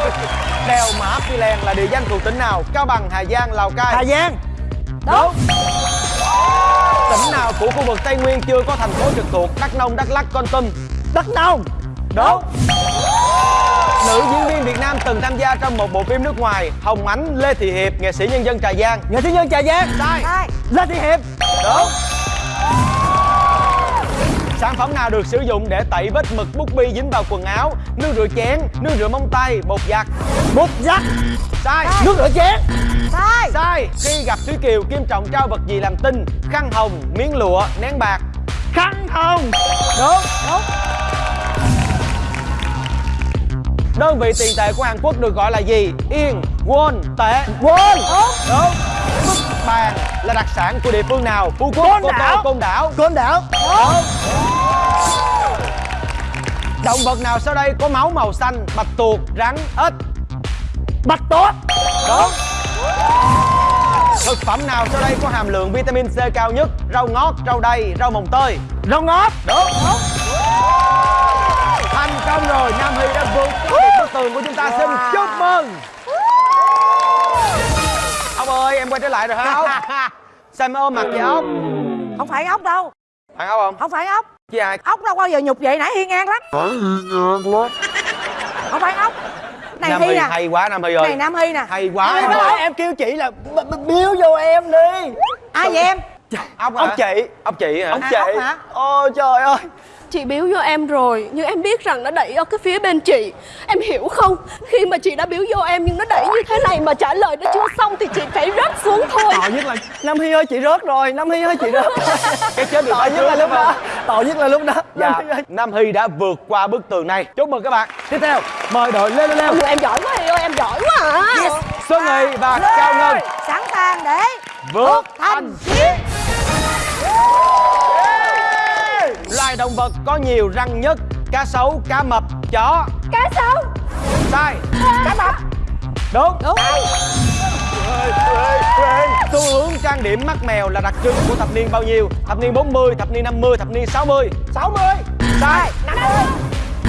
[SPEAKER 3] đèo mã phi lèng là địa danh thuộc tỉnh nào? Cao bằng hà giang lào cai?
[SPEAKER 6] Hà Giang.
[SPEAKER 3] Đúng. Tỉnh nào của khu vực tây nguyên chưa có thành phố trực thuộc đắk nông đắk lắc con tum
[SPEAKER 6] Đắk Nông
[SPEAKER 3] đúng nữ diễn viên việt nam từng tham gia trong một bộ phim nước ngoài hồng ánh lê thị hiệp nghệ sĩ nhân dân trà giang.
[SPEAKER 6] Nghệ sĩ nhân Trà Giang?
[SPEAKER 3] Sai.
[SPEAKER 1] Sai.
[SPEAKER 6] Lê Thị Hiệp?
[SPEAKER 3] Đúng. Sản phẩm nào được sử dụng để tẩy vết mực bút bi dính vào quần áo? Nước rửa chén nước rửa móng tay bột giặt.
[SPEAKER 6] Bột giặt.
[SPEAKER 3] Sai.
[SPEAKER 6] Nước rửa chén.
[SPEAKER 1] Sai.
[SPEAKER 3] Sai. Khi gặp Thúy Kiều, Kim Trọng trao vật gì làm tinh? Khăn hồng, miếng lụa, nén bạc.
[SPEAKER 6] Khăn hồng.
[SPEAKER 3] Đúng. Đúng Đơn vị tiền tệ của Hàn Quốc được gọi là gì? Yên, won, tệ.
[SPEAKER 6] Quên
[SPEAKER 3] Đúng. Bức bàn là đặc sản của địa phương nào? Phú Quốc,
[SPEAKER 6] Côn Đảo.
[SPEAKER 3] Côn Đảo.
[SPEAKER 6] Côn Đảo.
[SPEAKER 3] Động vật nào sau đây có máu màu xanh? Bạch tuộc, rắn, ếch?
[SPEAKER 6] Bạch tuộc.
[SPEAKER 3] Đúng. Thực phẩm nào sau đây có hàm lượng vitamin C cao nhất? Rau ngót, rau đay, rau mồng tơi.
[SPEAKER 6] Rau ngót.
[SPEAKER 3] Đúng. Thành công rồi, Nam Hy đã vượt qua được bức tường của chúng ta. Xin chúc mừng. Ông ơi, em quay trở lại rồi hả? Ốc? Sao em ôm mặt vậy ốc?
[SPEAKER 1] Không phải ốc đâu.
[SPEAKER 3] Phải ốc không?
[SPEAKER 1] Không phải ốc.
[SPEAKER 3] Chứ ai?
[SPEAKER 1] Ốc đâu bao giờ nhục vậy? Nãy Hiên ngang lắm. Không phải ốc. Này
[SPEAKER 3] Nam
[SPEAKER 1] Hy
[SPEAKER 3] Hy
[SPEAKER 1] nè.
[SPEAKER 3] hay quá Nam Hy ơi.
[SPEAKER 1] Này Nam Hy nè.
[SPEAKER 3] Hay quá.
[SPEAKER 6] Em
[SPEAKER 3] em
[SPEAKER 6] kêu chị là biếu vô em đi.
[SPEAKER 1] Ai vậy em
[SPEAKER 3] Ốc hả? Ốc chị Ốc chị hả?
[SPEAKER 1] Ốc chị. ốc hả?
[SPEAKER 6] Ôi trời ơi.
[SPEAKER 5] Chị biếu vô em rồi Nhưng em biết rằng nó đẩy ở cái phía bên chị. Em hiểu không? Khi mà chị đã biếu vô em nhưng nó đẩy như thế này Mà trả lời nó chưa xong thì chị phải rớt xuống thôi.
[SPEAKER 6] Tội nhất là Nam Hy ơi chị rớt rồi. Nam Hy ơi chị rớt.
[SPEAKER 3] Cái chết được
[SPEAKER 6] Tội nhất là lúc đó. Tội nhất là lúc đó.
[SPEAKER 3] Dạ,
[SPEAKER 6] Nam Hy
[SPEAKER 3] đã vượt qua bức tường này. Chúc mừng các bạn. Tiếp theo, mời đội leo leo leo.
[SPEAKER 5] Em giỏi quá Hy ơi em giỏi quá à.
[SPEAKER 3] Xuân Nghị và Cao Ngân.
[SPEAKER 1] Sẵn sàng để
[SPEAKER 3] vượt
[SPEAKER 1] thành
[SPEAKER 3] thành chiến Loài động vật có nhiều răng nhất cá sấu cá mập chó.
[SPEAKER 4] Cá sấu.
[SPEAKER 3] Sai.
[SPEAKER 4] Cá mập.
[SPEAKER 3] Đúng.
[SPEAKER 1] Đúng.
[SPEAKER 3] Xu hướng trang điểm mắt mèo là đặc trưng của thập niên bao nhiêu? Thập niên 40, thập niên 50, thập niên 60 60 sai.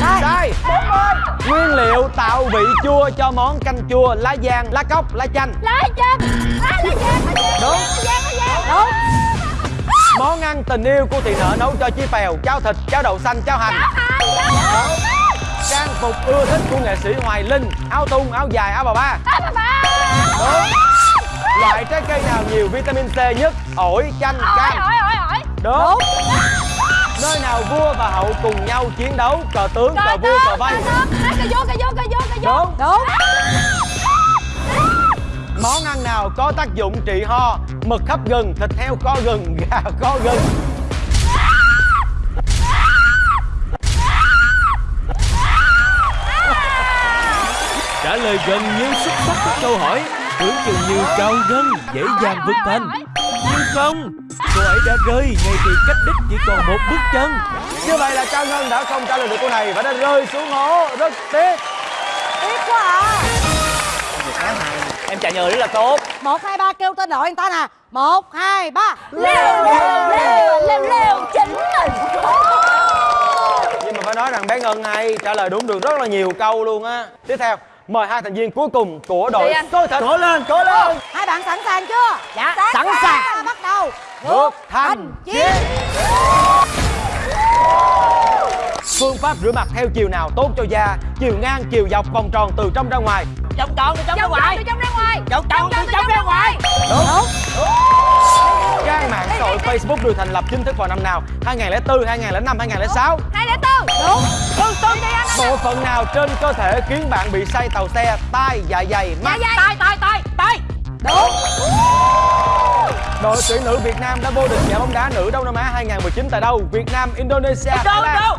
[SPEAKER 1] Sai.
[SPEAKER 3] Sai. 40 nguyên liệu tạo vị chua cho món canh chua lá giang lá cóc lá chanh.
[SPEAKER 4] Lá chân lá lá giang lá giang
[SPEAKER 3] Đúng.
[SPEAKER 4] lá giang lá giang
[SPEAKER 1] đúng
[SPEAKER 3] món ăn tình yêu của thị nở nấu cho chi phèo cháo thịt cháo đậu xanh cháo hành. Trang phục ưa thích của nghệ sĩ hoài linh áo thun áo dài áo bà ba.
[SPEAKER 4] Á bà ba.
[SPEAKER 3] Đúng loại trái cây nào nhiều vitamin C nhất? Ổi chanh cam.
[SPEAKER 4] ỏi ỏi ỏi
[SPEAKER 3] đúng. Nơi nào vua và hậu cùng nhau chiến đấu cờ tướng cờ vua cờ vây?
[SPEAKER 4] cà vô cà vô cà vô cà vô
[SPEAKER 3] đúng.
[SPEAKER 1] Đúng
[SPEAKER 3] món ăn nào có tác dụng trị ho? Mực hấp gừng thịt heo kho gừng gà kho gừng
[SPEAKER 7] Trả lời gần như xuất sắc các câu hỏi Tưởng chừng như cao gân dễ dàng vượt thành. Nhưng không Cô ấy đã rơi ngay khi cách đích chỉ còn một bước chân.
[SPEAKER 3] Như vậy là cao ngân đã không trả lời được câu này và đã rơi xuống hố. Rất tiếc.
[SPEAKER 1] Tiếc quá à
[SPEAKER 2] em trả lời rất là tốt.
[SPEAKER 1] Một hai ba kêu tên đội người ta nè. Một hai ba.
[SPEAKER 4] Leo leo leo leo leo chính mình.
[SPEAKER 3] Nhưng mà phải nói rằng bé ngân hay trả lời đúng được rất là nhiều câu luôn á. Tiếp theo mời hai thành viên cuối cùng của đội
[SPEAKER 4] anh.
[SPEAKER 3] tôi thật cố lên cố lên.
[SPEAKER 1] hai bạn sẵn sàng chưa?
[SPEAKER 4] Dạ.
[SPEAKER 1] Sẵn sàng. bắt đầu.
[SPEAKER 3] Vượt thành chiến phương pháp rửa mặt theo chiều nào tốt cho da? Chiều ngang chiều dọc vòng tròn từ trong ra ngoài.
[SPEAKER 4] Trong tròn từ trong ra ngoài. từ trong ra ngoài. Trong tròn từ trong ra ngoài.
[SPEAKER 3] đúng. Trang mạng xã hội Facebook được thành lập chính thức vào năm nào? 2004, 2005, 2006
[SPEAKER 4] hai lẻ tư.
[SPEAKER 1] Đúng.
[SPEAKER 4] Tương tương đi anh.
[SPEAKER 3] Bộ phận nào trên cơ thể khiến bạn bị say tàu xe, tai, dạ dày, mắt?
[SPEAKER 4] dạ tay tay tay tay
[SPEAKER 1] đúng
[SPEAKER 3] Đội tuyển nữ Việt Nam đã vô địch giải bóng đá nữ Đông Nam Á 2019 tại đâu? Việt Nam, Indonesia, Thái Lan.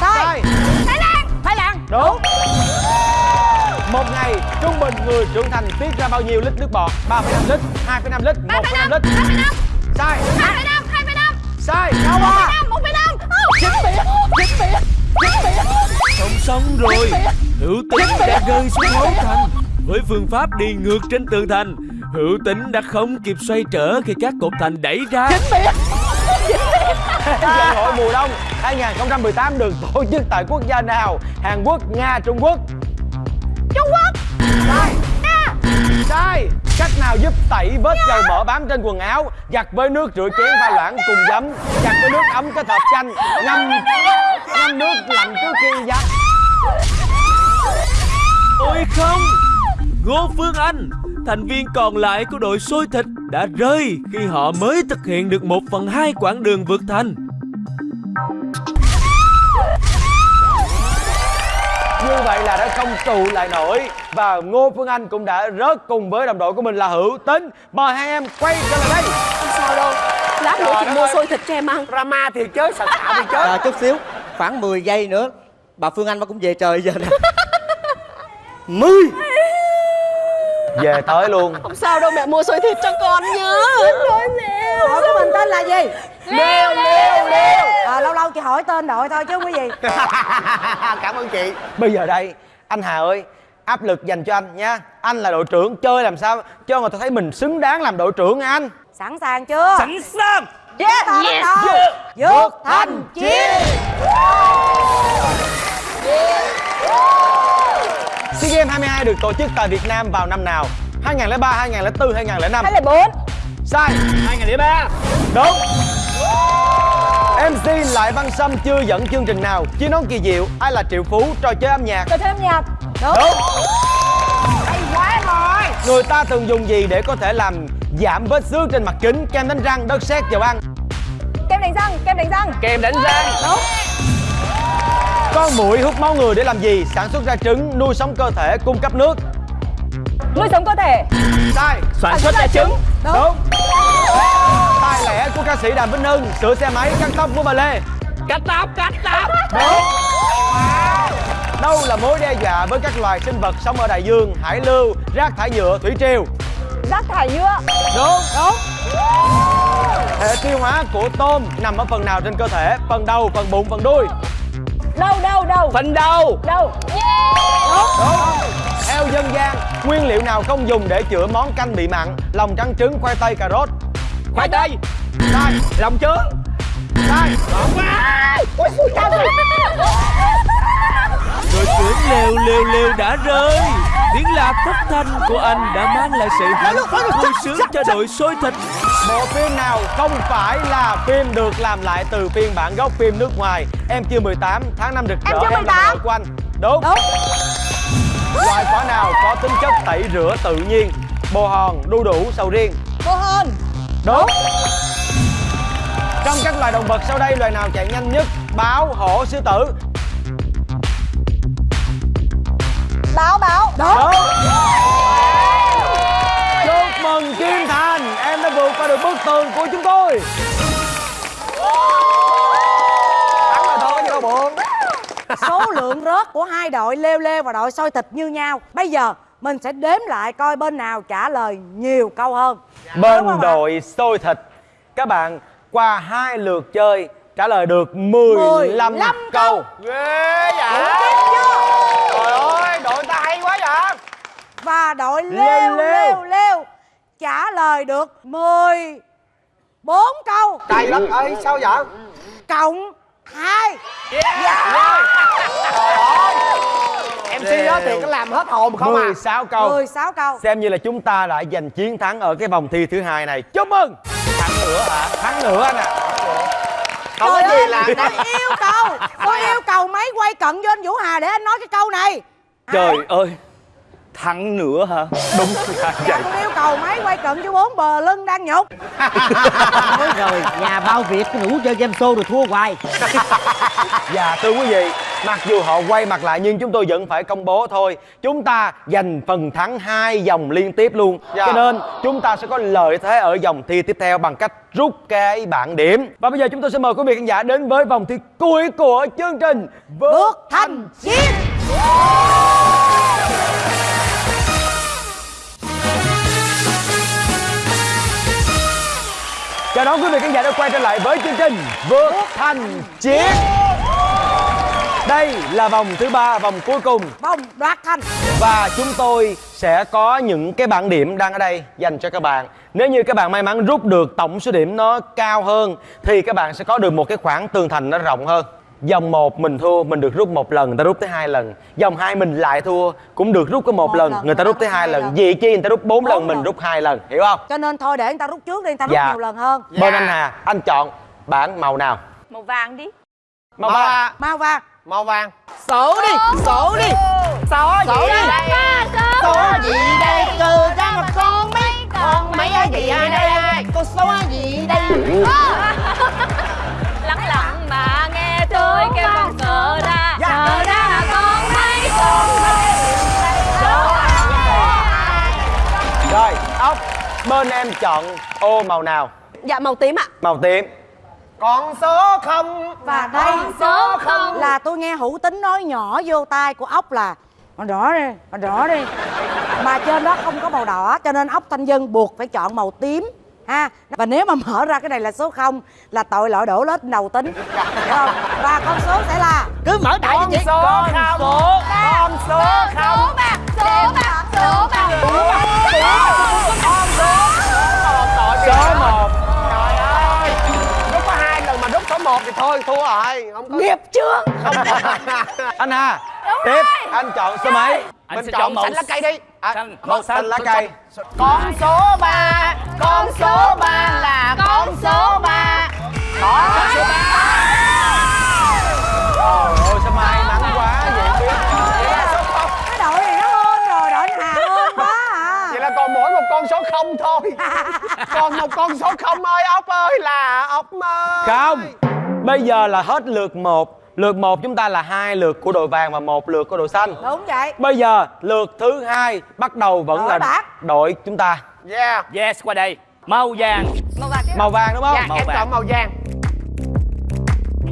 [SPEAKER 1] sai
[SPEAKER 3] Sai.
[SPEAKER 4] thái lan thái lan
[SPEAKER 3] Đúng. Một ngày trung bình người trưởng thành tiết ra bao nhiêu lít nước bọt? 3,5 lít, 2,5 lít, 1,5 lít.
[SPEAKER 4] hai phẩy năm
[SPEAKER 3] Sai.
[SPEAKER 4] hai phẩy năm hai phẩy năm
[SPEAKER 3] Sai.
[SPEAKER 1] đâu
[SPEAKER 4] một phẩy năm một phẩy năm chính biệt chính biệt chính biệt
[SPEAKER 7] Không xong rồi Hữu tính đã rơi xuống hố thành Với phương pháp đi ngược trên tường thành Hữu tính đã không kịp xoay trở khi các cột thành đẩy ra
[SPEAKER 3] Dân hội mùa đông 2018 được tổ chức tại quốc gia nào? Hàn Quốc, Nga, Trung Quốc.
[SPEAKER 4] trung quốc
[SPEAKER 3] Sai. Sai. Cách nào giúp tẩy vết dầu mỡ bám trên quần áo, giặt với nước rửa chén pha loãng cùng giấm, giặt với nước ấm kết hợp chanh, ngâm ngâm nước lạnh trước khi giặt.
[SPEAKER 7] Ôi không Ngô Phương Anh Thành viên còn lại của đội xôi thịt đã rơi khi họ mới thực hiện được một phần hai quãng đường vượt thành.
[SPEAKER 3] Như vậy là đã không trụ lại nổi và Ngô Phương Anh cũng đã rớt cùng với đồng đội của mình là Hữu Tính. Mời hai em quay trở lại đây.
[SPEAKER 5] Không sao đâu Lát nữa chị mua xôi thịt cho em ăn
[SPEAKER 8] Drama thì chớ, sạch xạo thì chớ
[SPEAKER 6] à, chút xíu khoảng 10 giây nữa bà phương anh bà cũng về trời giờ nè mươi
[SPEAKER 3] Về tới luôn.
[SPEAKER 5] Không sao đâu mẹ mua xôi thịt cho con nhớ Thôi mẹ
[SPEAKER 1] đội của mình tên là gì?
[SPEAKER 8] Leo, leo, leo
[SPEAKER 1] à, lâu lâu chị hỏi tên đội thôi chứ không có gì.
[SPEAKER 8] Cảm ơn chị.
[SPEAKER 3] Bây giờ đây, anh Hà ơi, áp lực dành cho anh nha. Anh là đội trưởng chơi làm sao cho người ta thấy mình xứng đáng làm đội trưởng anh.
[SPEAKER 1] sẵn sàng chưa?
[SPEAKER 2] Sẵn sàng.
[SPEAKER 1] Yeah, ta bắt đầu vượt. Thành chiến
[SPEAKER 3] SEA Games 22 được tổ chức tại Việt Nam vào năm nào? 2003, 2004, 2005.
[SPEAKER 4] hai lẻ bốn.
[SPEAKER 3] Sai.
[SPEAKER 2] 2003
[SPEAKER 3] Đúng. MC Lại Văn Sâm chưa dẫn chương trình nào? Chiến nón kỳ diệu Ai là triệu phú? Trò chơi âm nhạc.
[SPEAKER 4] Trò chơi âm nhạc.
[SPEAKER 1] Đúng.
[SPEAKER 3] Đúng.
[SPEAKER 4] Hay quá rồi.
[SPEAKER 3] Người ta thường dùng gì để có thể làm giảm vết xước trên mặt kính? Kem đánh răng, đất sét, dầu ăn.
[SPEAKER 4] Kem đánh răng kem đánh răng.
[SPEAKER 2] Kem đánh răng
[SPEAKER 3] Con muỗi hút máu người để làm gì? Sản xuất ra trứng, nuôi sống cơ thể, cung cấp nước.
[SPEAKER 4] Nuôi sống cơ thể.
[SPEAKER 3] Sai.
[SPEAKER 2] Sản xuất ra trứng.
[SPEAKER 3] Đúng. Tài lẻ của ca sĩ Đàm Vĩnh Hưng Sửa xe máy, cắt tóc của bà Lê.
[SPEAKER 2] Cắt tóc cắt tóc.
[SPEAKER 3] Đúng. Đâu là mối đe dọa với các loài sinh vật sống ở đại dương, hải lưu, rác thải nhựa, thủy triều?
[SPEAKER 4] Rác thải nhựa.
[SPEAKER 3] Đúng. Đúng. Hệ tiêu hóa của tôm nằm ở phần nào trên cơ thể? Phần đầu, phần bụng, phần đuôi
[SPEAKER 4] đâu đâu đâu
[SPEAKER 2] Phần đầu
[SPEAKER 4] đâu
[SPEAKER 3] Theo dân gian, nguyên liệu nào không dùng để chữa món canh bị mặn? Lòng trắng trứng, khoai tây, cà rốt.
[SPEAKER 2] Khoai tây
[SPEAKER 3] Sai.
[SPEAKER 2] Lòng trứng
[SPEAKER 3] Sai.
[SPEAKER 7] Đội tuyển leo leo leo đã rơi Tiếng la thất thanh của anh đã mang lại sự hạnh phúc vui sướng cho đội sôi thịt
[SPEAKER 3] Bộ phim nào không phải là phim được làm lại từ phiên bản gốc phim nước ngoài? Em chưa 18, tháng năm rực rỡ,
[SPEAKER 1] Em chưa
[SPEAKER 3] là
[SPEAKER 1] 18.
[SPEAKER 3] vợ của anh. Đúng.
[SPEAKER 1] đúng
[SPEAKER 3] Loài quả nào có tính chất tẩy rửa tự nhiên? Bồ hòn, đu đủ, sầu riêng.
[SPEAKER 1] cô hôn
[SPEAKER 3] Đúng. Trong các loài động vật sau đây, loài nào chạy nhanh nhất? Báo, hổ, sư tử.
[SPEAKER 1] Báo báo. Đúng.
[SPEAKER 3] Chúc mừng Kim Thành, em đã vượt qua được bức tường của chúng tôi.
[SPEAKER 8] Thắng rồi thôi đâu buồn.
[SPEAKER 1] Số lượng rớt của hai đội leo leo và đội sôi thịt như nhau. Bây giờ mình sẽ đếm lại coi bên nào trả lời nhiều câu hơn.
[SPEAKER 3] Bên đội xôi thịt, các bạn qua hai lượt chơi trả lời được 15,
[SPEAKER 1] 15
[SPEAKER 3] câu.
[SPEAKER 8] ghê vậy
[SPEAKER 1] Tiếp chưa?
[SPEAKER 8] trời ơi đội ta hay quá vậy
[SPEAKER 1] đội
[SPEAKER 3] Leo
[SPEAKER 1] leo
[SPEAKER 3] leo.
[SPEAKER 1] trả lời được 14 câu.
[SPEAKER 8] Cay lắm ơi sao vậy?
[SPEAKER 1] Cộng 2
[SPEAKER 8] mc đó thì có làm hết hồn không à?
[SPEAKER 3] 16 câu.
[SPEAKER 1] 16 câu.
[SPEAKER 3] Xem như là chúng ta đã giành chiến thắng ở cái vòng thi thứ hai này. Chúc mừng! Thắng nữa hả? Thắng nữa anh ạ.
[SPEAKER 8] không
[SPEAKER 1] Trời
[SPEAKER 8] có gì
[SPEAKER 1] ơi,
[SPEAKER 8] là
[SPEAKER 1] tôi yêu cầu. Tôi yêu cầu máy quay cận với anh Vũ Hà để anh nói cái câu này.
[SPEAKER 2] Trời ơi Thắng nữa hả Đúng là
[SPEAKER 1] Dạ
[SPEAKER 2] vậy
[SPEAKER 1] yêu cầu máy quay cận với bốn bờ lưng đang nhục
[SPEAKER 6] Nói rồi nhà bao việc cái ngủ chơi game show rồi thua hoài
[SPEAKER 3] Và thưa quý vị, mặc dù họ quay mặt lại nhưng chúng tôi vẫn phải công bố thôi. Chúng ta giành phần thắng hai vòng liên tiếp luôn.
[SPEAKER 8] Dạ.
[SPEAKER 3] Cho nên chúng ta sẽ có lợi thế ở vòng thi tiếp theo bằng cách rút cái bảng điểm. Và bây giờ chúng tôi sẽ mời quý vị khán giả đến với vòng thi cuối của chương trình
[SPEAKER 1] Bước thành chiến
[SPEAKER 3] Chào đón quý vị khán giả đã quay trở lại với chương trình Vượt Thành Chiến. Đây là vòng thứ ba, vòng cuối cùng.
[SPEAKER 1] Vòng đoạt thành.
[SPEAKER 3] Và chúng tôi sẽ có những cái bảng điểm đang ở đây dành cho các bạn. Nếu như các bạn may mắn rút được tổng số điểm nó cao hơn Thì các bạn sẽ có được một cái khoảng tường thành nó rộng hơn Dòng 1 mình thua, mình được rút một lần, người ta rút tới hai lần. Dòng 2 mình lại thua, cũng được rút có một,
[SPEAKER 1] Một
[SPEAKER 3] lần,
[SPEAKER 1] lần,
[SPEAKER 3] người ta rút tới hai
[SPEAKER 1] hai
[SPEAKER 3] lần.
[SPEAKER 1] lần.
[SPEAKER 3] Vì chi người ta rút 4 lần,
[SPEAKER 1] Bốn
[SPEAKER 3] mình
[SPEAKER 1] lần.
[SPEAKER 3] rút hai lần, hiểu không?
[SPEAKER 1] Cho nên thôi để người ta rút trước đi Người ta rút
[SPEAKER 3] Dạ.
[SPEAKER 1] nhiều lần hơn.
[SPEAKER 3] Bên anh Hà, anh chọn bảng màu nào?
[SPEAKER 4] màu vàng đi.
[SPEAKER 3] Màu vàng.
[SPEAKER 1] Màu vàng.
[SPEAKER 8] Màu vàng.
[SPEAKER 6] Sổ đi Sổ đi.
[SPEAKER 8] Số gì? đây?
[SPEAKER 6] Số gì đây? Cừ ra một con mấy. Con mấy gì đây? Con số gì đây
[SPEAKER 4] tôi kêu con cờ ra. Cờ ra con thấy con
[SPEAKER 3] Rồi, ốc Bên em chọn ô màu nào?
[SPEAKER 5] Dạ màu tím ạ.
[SPEAKER 3] Màu tím.
[SPEAKER 8] Con số không.
[SPEAKER 1] Và đây
[SPEAKER 4] số không.
[SPEAKER 1] là tôi nghe hữu tính nói nhỏ vô tai của ốc là Màu đỏ đi, màu đỏ đi. Mà trên đó không có màu đỏ Cho nên ốc thanh dân buộc phải chọn màu tím ha Và nếu mà mở ra cái này là số 0 Là tội lỗi đổ lết đầu tính. Không? Và con số sẽ là
[SPEAKER 6] Cứ mở đại đi chị
[SPEAKER 8] số không. Con số không.
[SPEAKER 4] số bạc số bạc số bạc
[SPEAKER 3] Số 1
[SPEAKER 8] trời ơi. Rút có hai lần mà rút số một thì thôi thua rồi. Không có
[SPEAKER 1] nghiệp chưa
[SPEAKER 3] Anh Hà Tiếp, anh chọn số mấy?
[SPEAKER 2] Anh
[SPEAKER 8] mình
[SPEAKER 2] sẽ
[SPEAKER 8] chọn
[SPEAKER 2] chọn màu
[SPEAKER 8] xanh lá cây đi. À,
[SPEAKER 2] xanh, màu xanh.
[SPEAKER 3] lá cây.
[SPEAKER 8] con số ba con số ba là con số ba. Có
[SPEAKER 3] Trời ơi, sao may mắn quá vậy biết
[SPEAKER 1] Cái đội này nó hôn rồi, đội anh Hà hôn quá à.
[SPEAKER 8] Vậy là còn mỗi một con số không thôi. Còn một con số không ơi ốc ơi là ốc ơi
[SPEAKER 3] Không Bây giờ là hết lượt 1 Lượt 1 chúng ta là hai lượt của đội vàng và một lượt của đội xanh.
[SPEAKER 1] Đúng vậy.
[SPEAKER 3] Bây giờ lượt thứ hai bắt đầu vẫn
[SPEAKER 1] Đội
[SPEAKER 3] là
[SPEAKER 1] bạc.
[SPEAKER 3] đội chúng ta.
[SPEAKER 8] Yeah.
[SPEAKER 2] Yes qua đây. Màu vàng.
[SPEAKER 4] Màu vàng
[SPEAKER 3] Màu vàng đúng không?
[SPEAKER 8] dạ
[SPEAKER 2] Màu
[SPEAKER 8] em
[SPEAKER 2] vàng.
[SPEAKER 8] chọn màu vàng.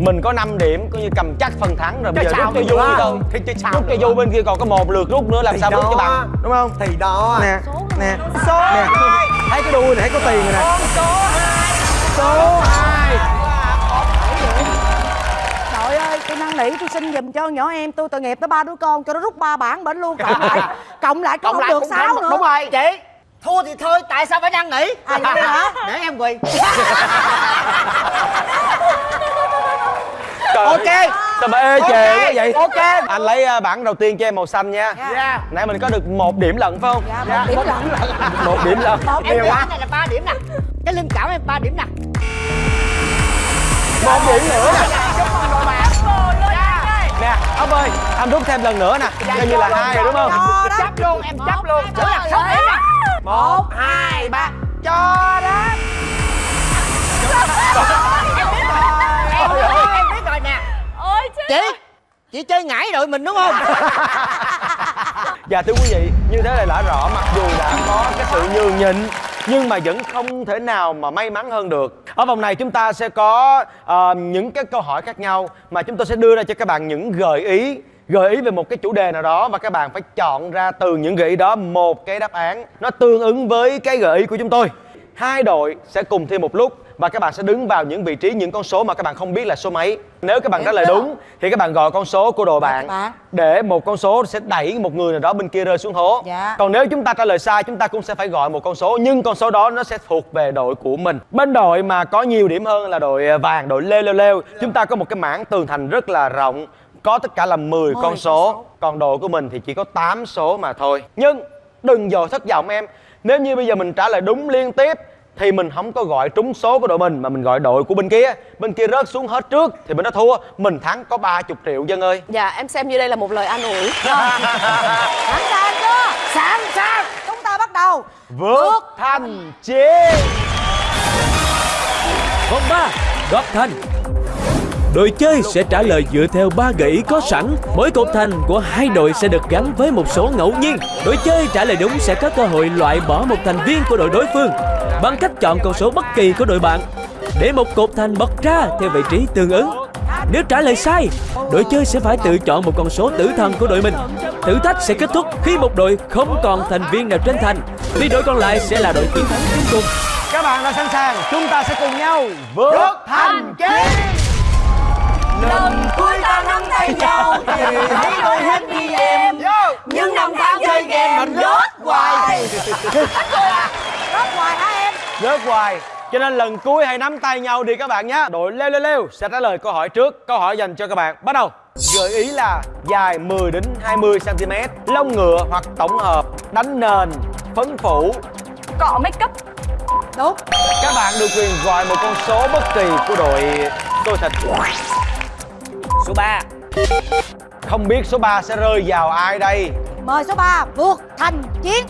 [SPEAKER 3] Mình có 5 điểm coi như cầm chắc phần thắng rồi. Bây giờ rút cho vui thôi
[SPEAKER 8] thì chứ sao
[SPEAKER 3] Rút cho vui bên kia còn có một lượt rút nữa làm
[SPEAKER 8] Thì
[SPEAKER 3] sao rút cho bằng Đúng không?
[SPEAKER 8] thì đó.
[SPEAKER 3] Nè, nè
[SPEAKER 8] số
[SPEAKER 3] nè.
[SPEAKER 8] Hai
[SPEAKER 3] Thấy cái đuôi này thấy có tiền rồi nè.
[SPEAKER 8] Con số hai.
[SPEAKER 3] Số 2
[SPEAKER 1] năn nỉ tôi xin giùm cho nhỏ em tôi tội nghiệp tới ba đứa con cho nó rút ba bản bệnh luôn cộng lại cộng lại cũng không được. sáu nữa.
[SPEAKER 6] Đúng rồi chị. Thua thì thôi tại sao phải năn nỉ?
[SPEAKER 1] À, vậy hả?
[SPEAKER 6] để em quỳ. Ok.
[SPEAKER 3] Sao mà ê chề quá vậy?
[SPEAKER 6] Ok.
[SPEAKER 3] Anh lấy à, bản đầu tiên cho em màu xanh nha.
[SPEAKER 6] Dạ.
[SPEAKER 3] Nãy mình có được một điểm lận phải không?
[SPEAKER 1] Dạ một điểm lận.
[SPEAKER 3] Một điểm lận.
[SPEAKER 1] Một
[SPEAKER 6] em
[SPEAKER 1] điểm lận.
[SPEAKER 6] này là ba điểm nè. Cái linh cảm em ba điểm nè.
[SPEAKER 3] Một điểm nữa. Nè Nè ốc ơi Anh rút thêm lần nữa nè. Coi như là hai rồi đúng không?
[SPEAKER 6] chấp luôn em chấp luôn. Chữ là sáu điểm nè.
[SPEAKER 1] Một
[SPEAKER 6] hai ba. Cho đó. Em biết rồi em biết rồi nè.
[SPEAKER 4] Ôi
[SPEAKER 6] chị chị chơi ngải đội mình đúng không?
[SPEAKER 3] Dạ thưa quý vị Như thế là đã rõ mặc dù đã có cái sự nhường nhịn nhưng mà vẫn không thể nào mà may mắn hơn được. Ở vòng này chúng ta sẽ có uh, những cái câu hỏi khác nhau Mà chúng tôi sẽ đưa ra cho các bạn những gợi ý Gợi ý về một cái chủ đề nào đó Và các bạn phải chọn ra từ những gợi ý đó Một cái đáp án Nó tương ứng với cái gợi ý của chúng tôi. Hai đội sẽ cùng thi một lúc và các bạn sẽ đứng vào những vị trí những con số mà các bạn không biết là số mấy. Nếu các bạn trả lời đúng thì các bạn gọi con số của đội bạn
[SPEAKER 1] bạn.
[SPEAKER 3] để một con số sẽ đẩy một người nào đó bên kia rơi xuống hố.
[SPEAKER 1] Dạ.
[SPEAKER 3] còn nếu chúng ta trả lời sai chúng ta cũng sẽ phải gọi một con số nhưng con số đó nó sẽ thuộc về đội của mình. Bên đội mà có nhiều điểm hơn là đội à, vàng đội leo leo leo chúng ta có một cái mảng tường thành rất là rộng có tất cả là 10 con số. còn đội của mình thì chỉ có 8 số mà thôi. Nhưng đừng dò thất vọng em. Nếu như bây giờ mình trả lời đúng liên tiếp thì mình không có gọi trúng số của đội mình mà mình gọi đội của bên kia. Bên kia rớt xuống hết trước thì bên đó thua. Mình thắng có 30 triệu dân ơi.
[SPEAKER 5] Dạ em xem như đây là một lời an ủi.
[SPEAKER 1] Sẵn sàng chưa? Sẵn sàng chúng ta bắt đầu.
[SPEAKER 3] Vượt thành chiến.
[SPEAKER 7] Vòng 3 Góp thành Đội chơi sẽ trả lời dựa theo ba gợi ý có sẵn. Mỗi cột thành của hai đội sẽ được gắn với một số ngẫu nhiên. Đội chơi trả lời đúng sẽ có cơ hội loại bỏ một thành viên của đội đối phương Bằng cách chọn con số bất kỳ của đội bạn. Để một cột thành bật ra theo vị trí tương ứng Nếu trả lời sai, đội chơi sẽ phải tự chọn một con số tử thần của đội mình. Thử thách sẽ kết thúc khi một đội không còn thành viên nào trên thành Vì đội còn lại sẽ là đội chiến thắng cuối cùng.
[SPEAKER 3] Các bạn đã sẵn sàng chúng ta sẽ cùng nhau vượt thành chiến
[SPEAKER 4] hoài.
[SPEAKER 1] Rớt hoài hả em?
[SPEAKER 3] Rớt hoài. Cho nên lần cuối hãy nắm tay nhau đi các bạn nhé. Đội leo leo leo sẽ trả lời câu hỏi trước. Câu hỏi dành cho các bạn. Bắt đầu. Gợi ý là dài 10 đến 20 cm lông ngựa hoặc tổng hợp đánh nền phấn phủ.
[SPEAKER 4] Cọ make up
[SPEAKER 1] đúng.
[SPEAKER 3] Các bạn được quyền gọi một con số bất kỳ của đội tôi thịt
[SPEAKER 2] Số 3
[SPEAKER 3] không biết số 3 sẽ rơi vào ai đây?
[SPEAKER 1] Mời số 3 vượt thành chiến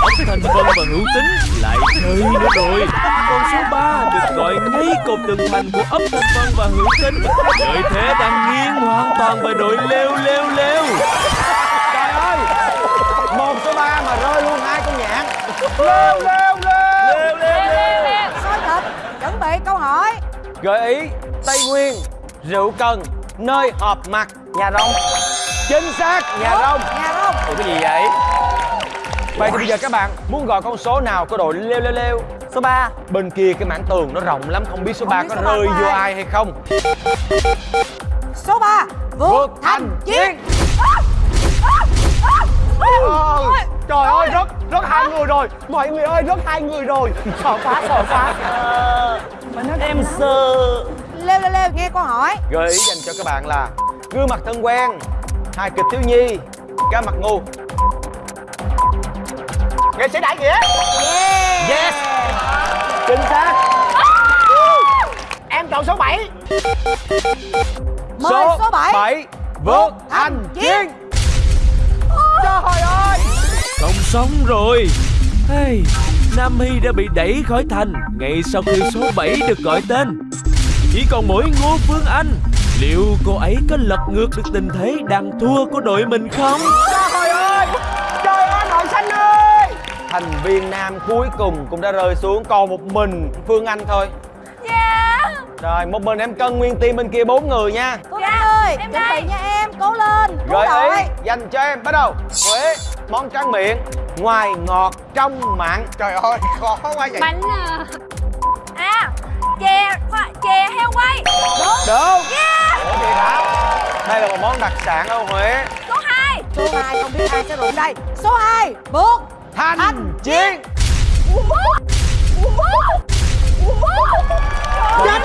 [SPEAKER 7] Ốc thành vân và hữu tính lại chơi nữa rồi. Con số 3 được gọi ngay cột tường thành của ốc thành vân và hữu tính. Lợi thế đang nghiêng hoàn toàn về đội leo leo leo
[SPEAKER 3] trời ơi một số 3 mà rơi luôn hai con nhạn leo leo leo leo leo
[SPEAKER 1] soi thịt chuẩn bị câu hỏi.
[SPEAKER 3] Gợi ý tây nguyên rượu cần nơi họp mặt nhà rông chính xác nhà rông
[SPEAKER 1] nhà không
[SPEAKER 3] Ủa cái gì vậy? Vậy thì bây giờ các bạn muốn gọi con số nào của đội leo leo leo số 3 bên kia cái mảng tường nó rộng lắm không biết số
[SPEAKER 1] Không
[SPEAKER 3] 3
[SPEAKER 1] biết
[SPEAKER 3] có
[SPEAKER 1] số
[SPEAKER 3] rơi vô
[SPEAKER 1] ai.
[SPEAKER 3] hay không.
[SPEAKER 1] Số 3 vượt thành chiến.
[SPEAKER 3] Ôi, trời ơi rất rất hai người rồi. Mọi người ơi rất hai người rồi. Sợ quá sợ quá. Em sợ
[SPEAKER 1] leo leo leo nghe câu hỏi.
[SPEAKER 3] Gợi ý dành cho các bạn là gương mặt thân quen hài kịch thiếu nhi cá mặt ngu.
[SPEAKER 6] Nghệ sĩ đại nghĩa.
[SPEAKER 3] Yes. Chính xác.
[SPEAKER 6] Em chọn số 7
[SPEAKER 1] mời số 7
[SPEAKER 3] 7 vượt thành chiến
[SPEAKER 6] trời ơi.
[SPEAKER 7] Không xong rồi. Hey, Nam Hy đã bị đẩy khỏi thành. Ngay sau khi số 7 được gọi tên Chỉ còn mỗi Ngô Phương Anh. Liệu cô ấy có lật ngược được tình thế đang thua của đội mình không?
[SPEAKER 3] trời ơi! Trời ơi đội xanh ơi! Thành viên nam cuối cùng cũng đã rơi xuống còn một mình phương anh thôi.
[SPEAKER 4] Dạ.
[SPEAKER 3] Rồi một mình em cân nguyên team bên kia bốn người nha.
[SPEAKER 1] Phương
[SPEAKER 4] Dạ,
[SPEAKER 1] Anh ơi
[SPEAKER 4] em
[SPEAKER 1] chuẩn
[SPEAKER 4] đây.
[SPEAKER 1] bị nha em. Cố lên
[SPEAKER 3] gợi
[SPEAKER 1] đội.
[SPEAKER 3] ý dành cho em. Bắt đầu. Huế món tráng miệng ngoài ngọt trong mặn
[SPEAKER 8] Trời ơi, khó quá vậy.
[SPEAKER 9] Bánh à,
[SPEAKER 4] À Chè khoa, Chè heo quay.
[SPEAKER 3] Đúng.
[SPEAKER 4] Yeah.
[SPEAKER 3] Ủa vậy hả? Đây là một món đặc sản ở huế.
[SPEAKER 4] Số 2
[SPEAKER 1] số 2 không biết ai sẽ rụng đây. Số 2 buộc
[SPEAKER 3] thanh,
[SPEAKER 1] Thanh
[SPEAKER 3] chiến Chết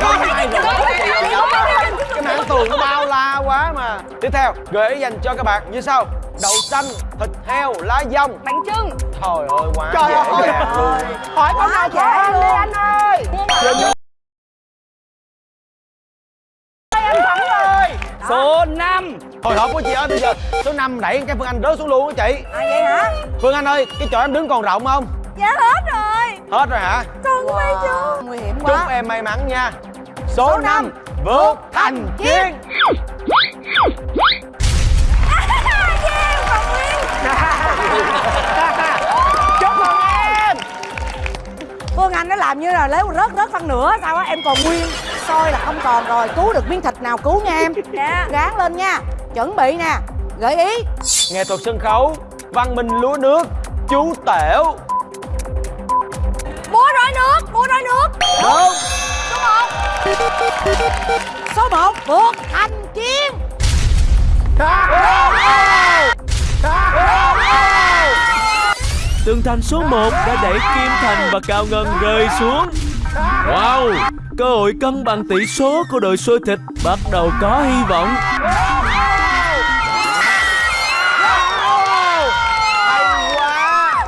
[SPEAKER 3] cái mảng tường nó bao la quá mà. Tiếp theo gợi ý dành cho các bạn như sau. Đậu xanh thịt heo lá dong
[SPEAKER 4] Bánh trưng
[SPEAKER 3] trời ơi quá
[SPEAKER 8] Trời
[SPEAKER 3] dễ
[SPEAKER 8] ơi.
[SPEAKER 3] dàng luôn.
[SPEAKER 8] Hỏi con nào khó hơn đi anh ơi Anh thắng rồi.
[SPEAKER 2] Số 5
[SPEAKER 3] hồi hộp của chị ơi bây giờ số 5 đẩy cái phương anh rớt xuống luôn á chị.
[SPEAKER 1] À vậy hả?
[SPEAKER 3] Phương anh ơi cái chỗ em đứng còn rộng không?
[SPEAKER 4] Dạ hết rồi.
[SPEAKER 3] Hết rồi hả?
[SPEAKER 4] Còn mấy chú.
[SPEAKER 1] Nguy hiểm
[SPEAKER 3] chúc
[SPEAKER 1] quá
[SPEAKER 3] em may mắn nha. Số,
[SPEAKER 1] Số
[SPEAKER 3] 5
[SPEAKER 1] năm.
[SPEAKER 3] vượt thành chiến
[SPEAKER 8] Chúc
[SPEAKER 1] Phương Anh nó làm như là lấy rớt rớt phân nửa sao á? Em còn nguyên soi là không còn rồi. Cứu được miếng thịt nào cứu nha em.
[SPEAKER 4] Dạ.
[SPEAKER 1] Ráng lên nha. Chuẩn bị nè. Gợi ý.
[SPEAKER 3] Nghệ thuật sân khấu. Văn minh lúa nước chú tẻo.
[SPEAKER 4] Mua roi nước Mua roi nước.
[SPEAKER 3] Đúng
[SPEAKER 1] số 1 buộc thành chiến
[SPEAKER 7] Tường thành số 1 đã đẩy Kim Thành và Cao Ngân rơi xuống. Wow Cơ hội cân bằng tỷ số của đội xôi thịt bắt đầu có hy vọng.
[SPEAKER 3] Hay quá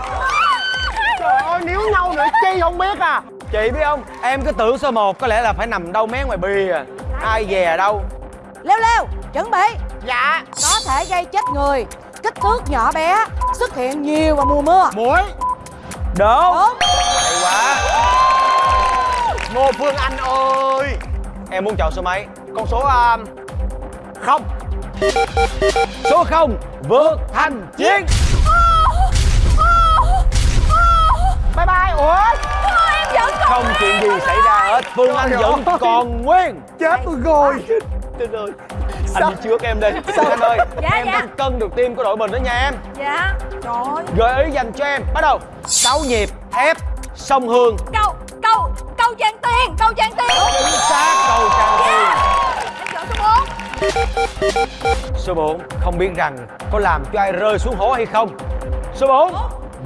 [SPEAKER 8] Trời ơi, níu nhau nữa chi không biết à.
[SPEAKER 3] Chị biết không em cứ tưởng số 1 có lẽ là phải nằm đâu mé ngoài bì à ai dè đâu.
[SPEAKER 1] Leo leo chuẩn bị.
[SPEAKER 8] Dạ.
[SPEAKER 1] Có thể gây chết người kích thước nhỏ bé xuất hiện nhiều vào mùa mưa.
[SPEAKER 8] Muối.
[SPEAKER 3] Đúng
[SPEAKER 1] đúng
[SPEAKER 3] hay quá
[SPEAKER 8] Ngô Phương Anh ơi.
[SPEAKER 3] Em muốn chọn số mấy?
[SPEAKER 8] Con số um, Không.
[SPEAKER 3] Số 0 vượt thành chiến.
[SPEAKER 8] Bye bye. Ủa?
[SPEAKER 4] Em vẫn còn
[SPEAKER 3] không chuyện gì xảy ra hết. Phương anh
[SPEAKER 8] Trời
[SPEAKER 3] vẫn
[SPEAKER 8] ơi.
[SPEAKER 3] còn nguyên.
[SPEAKER 8] Chết tôi rồi.
[SPEAKER 3] Chết rồi. Anh đi trước em đi. Phương anh ơi
[SPEAKER 4] Dạ,
[SPEAKER 3] em
[SPEAKER 4] dạ.
[SPEAKER 3] đang cân được tim của đội mình đó nha em.
[SPEAKER 4] Dạ. Trời. Ơi
[SPEAKER 3] gợi ý dành cho em. Bắt đầu. Sáu nhịp ép sông hương.
[SPEAKER 4] Câu Câu Câu trang tiền Câu trang tiền.
[SPEAKER 3] Chính xác cầu
[SPEAKER 4] Yeah.
[SPEAKER 3] Tiên
[SPEAKER 4] Em chọn số 4
[SPEAKER 3] số 4 không biết rằng có làm cho ai rơi xuống hố hay không. Số 4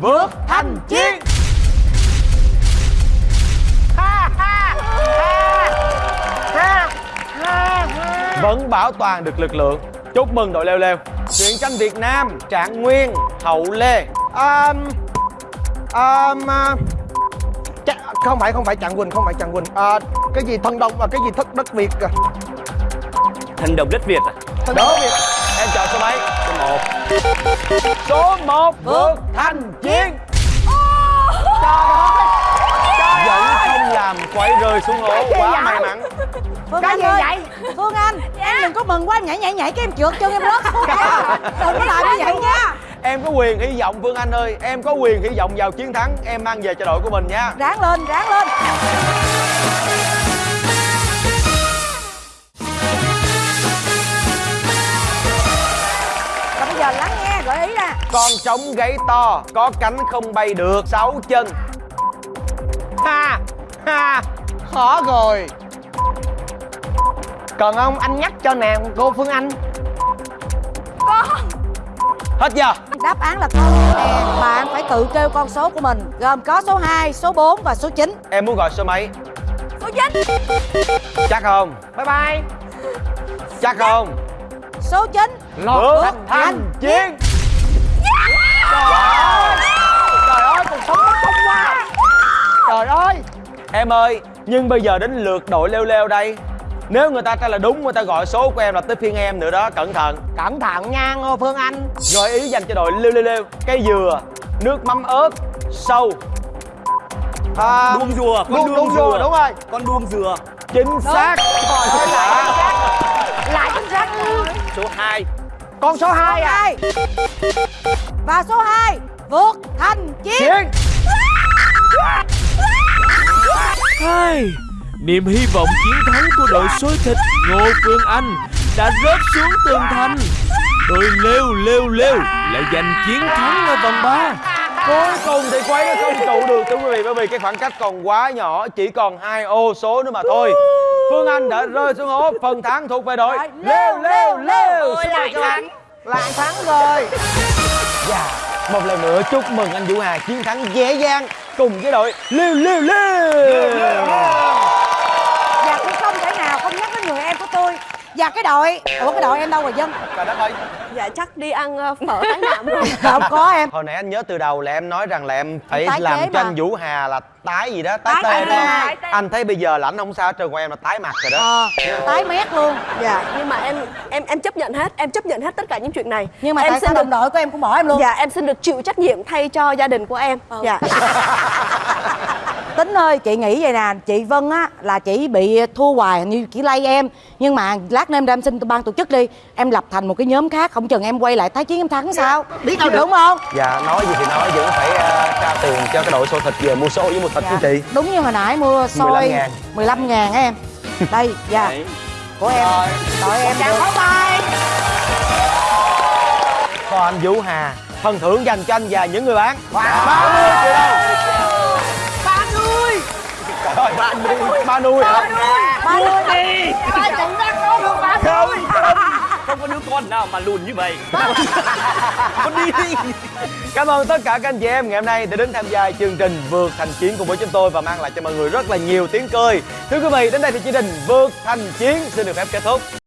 [SPEAKER 3] vượt thành chiến vẫn bảo toàn được lực lượng. Chúc mừng đội leo leo. Truyện tranh việt nam trạng nguyên hậu lê.
[SPEAKER 8] Um, um, uh, không phải không phải Trạng Quỳnh không phải Trạng Quỳnh. À, cái gì thân đông và cái gì thất đất Việt à.
[SPEAKER 2] Thần đồng đất Việt à?
[SPEAKER 8] Thân
[SPEAKER 3] Đúng.
[SPEAKER 8] đất Việt.
[SPEAKER 3] Em chọn số mấy? Số 1 số 1 vượt thành chiến. Vẫn không làm quay rơi xuống hố quá may mắn.
[SPEAKER 1] Phương
[SPEAKER 8] Cái
[SPEAKER 1] Anh
[SPEAKER 8] gì
[SPEAKER 1] ơi.
[SPEAKER 8] vậy?
[SPEAKER 1] Phương Anh em đừng có mừng quá nhảy nhảy nhảy cái em trượt chân em rớt xuống đừng có làm như vậy nha
[SPEAKER 3] em có quyền hy vọng phương anh ơi em có quyền hy vọng vào chiến thắng. Em mang về cho đội của mình nha.
[SPEAKER 1] Ráng lên ráng lên. Và bây giờ lắng nghe gợi ý nè.
[SPEAKER 3] Con trống gáy to có cánh không bay được sáu chân.
[SPEAKER 8] Ha ha khó rồi. Còn ông anh nhắc cho nè cô Phương Anh
[SPEAKER 3] hết giờ.
[SPEAKER 1] Đáp án là con nè bạn phải tự kêu con số của mình gồm có số 2, số 4 và số 9
[SPEAKER 3] em muốn gọi số mấy?
[SPEAKER 4] Số 9
[SPEAKER 3] chắc không.
[SPEAKER 8] Bye bye.
[SPEAKER 3] Chắc không.
[SPEAKER 1] Số 9
[SPEAKER 3] vượt thành chiến.
[SPEAKER 8] Trời ơi. Cuộc sống nó không quá trời ơi.
[SPEAKER 3] Em ơi nhưng bây giờ đến lượt đội leo leo đây nếu người ta trả lời đúng người ta gọi số của em là tới phiên em nữa đó cẩn thận.
[SPEAKER 8] Cẩn thận nha Ngô Phương Anh.
[SPEAKER 3] Gợi ý dành cho đội leo leo leo cây dừa nước mắm ớt sâu.
[SPEAKER 8] À,
[SPEAKER 2] Đuông dừa con
[SPEAKER 8] đuông, đuông dừa đúng rồi.
[SPEAKER 2] Con đuông dừa.
[SPEAKER 3] Chính xác.
[SPEAKER 8] ơi, lại lại chính xác.
[SPEAKER 2] Số 2
[SPEAKER 8] con số 2 à?
[SPEAKER 1] và số 2 vượt thành chiến.
[SPEAKER 3] Chiến.
[SPEAKER 7] Hai, niềm hy vọng chiến thắng của đội xôi thịt Ngô Phương Anh đã rớt xuống tường thành. Đội lêu lêu lêu lại giành chiến thắng ở vòng 3.
[SPEAKER 3] cuối cùng thì quấy nó không trụ được thưa quý vị bởi vì cái khoảng cách còn quá nhỏ chỉ còn hai ô số nữa mà thôi. Phương anh đã rơi xuống hố phần thắng thuộc về đội lêu lêu lêu
[SPEAKER 8] Ôi lại thắng.
[SPEAKER 10] Lại thắng rồi.
[SPEAKER 3] Dạ, một lần nữa chúc mừng anh Vũ Hà chiến thắng dễ dàng cùng với đội lêu lêu lêu.
[SPEAKER 1] Và cũng không thể nào không tôi. Và cái đội ủa cái đội em đâu rồi dân?
[SPEAKER 10] Trời đất ơi.
[SPEAKER 5] Dạ chắc đi ăn ờ, phở tái nạm rồi
[SPEAKER 1] không có em.
[SPEAKER 3] Hồi nãy anh nhớ từ đầu là em nói rằng là em phải
[SPEAKER 1] Tái
[SPEAKER 3] làm cho anh Vũ Hà là tái gì đó, tái,
[SPEAKER 1] Tái
[SPEAKER 3] tê
[SPEAKER 1] tê.
[SPEAKER 3] đúng không?
[SPEAKER 1] Tái
[SPEAKER 3] Anh thấy bây giờ là anh không sao hết trơn của em là tái mặt rồi đó.
[SPEAKER 1] Ờ tái mét luôn.
[SPEAKER 5] Dạ nhưng mà em em em chấp nhận hết Em chấp nhận hết tất cả những chuyện này.
[SPEAKER 1] Nhưng mà
[SPEAKER 5] em
[SPEAKER 1] tại sao
[SPEAKER 5] được
[SPEAKER 1] đồng đội của em cũng bỏ em luôn?
[SPEAKER 5] Dạ em xin được chịu trách nhiệm thay cho gia đình của em. Dạ
[SPEAKER 1] tính ơi chị nghĩ vậy nè chị vân á là chỉ bị thua hoài như chỉ lay em. Nhưng mà lát nữa em ra em xin ban tổ chức đi em lập thành một cái nhóm khác không chừng em quay lại tái chiến em thắng sao? Biết đâu đúng không?
[SPEAKER 3] Dạ, nói gì thì nói vẫn phải uh, trao tiền cho cái đội xô thịt về mua số với mua thịt với chị.
[SPEAKER 1] Đúng như hồi nãy mua xôi.
[SPEAKER 3] 15 ngàn.
[SPEAKER 1] 15 ngàn á em. Đây dạ.
[SPEAKER 2] Đấy.
[SPEAKER 1] của em. Đội em được.
[SPEAKER 3] Còn anh Vũ Hà phần thưởng dành cho anh và những người bán. 30 triệu đồng.
[SPEAKER 8] Ba
[SPEAKER 3] Ơi, ba nuôi ba nuôi hả
[SPEAKER 1] ba mươi
[SPEAKER 8] Ba cũng đang có được ba
[SPEAKER 3] không?
[SPEAKER 2] Không có đứa con nào mà lùn như vậy. Con đi. Đi
[SPEAKER 3] Cảm ơn tất cả các anh chị em ngày hôm nay đã đến tham gia chương trình Vượt Thành Chiến cùng với chúng tôi và mang lại cho mọi người rất là nhiều tiếng cười. Thưa quý vị, đến đây thì chương trình Vượt Thành Chiến xin được phép kết thúc.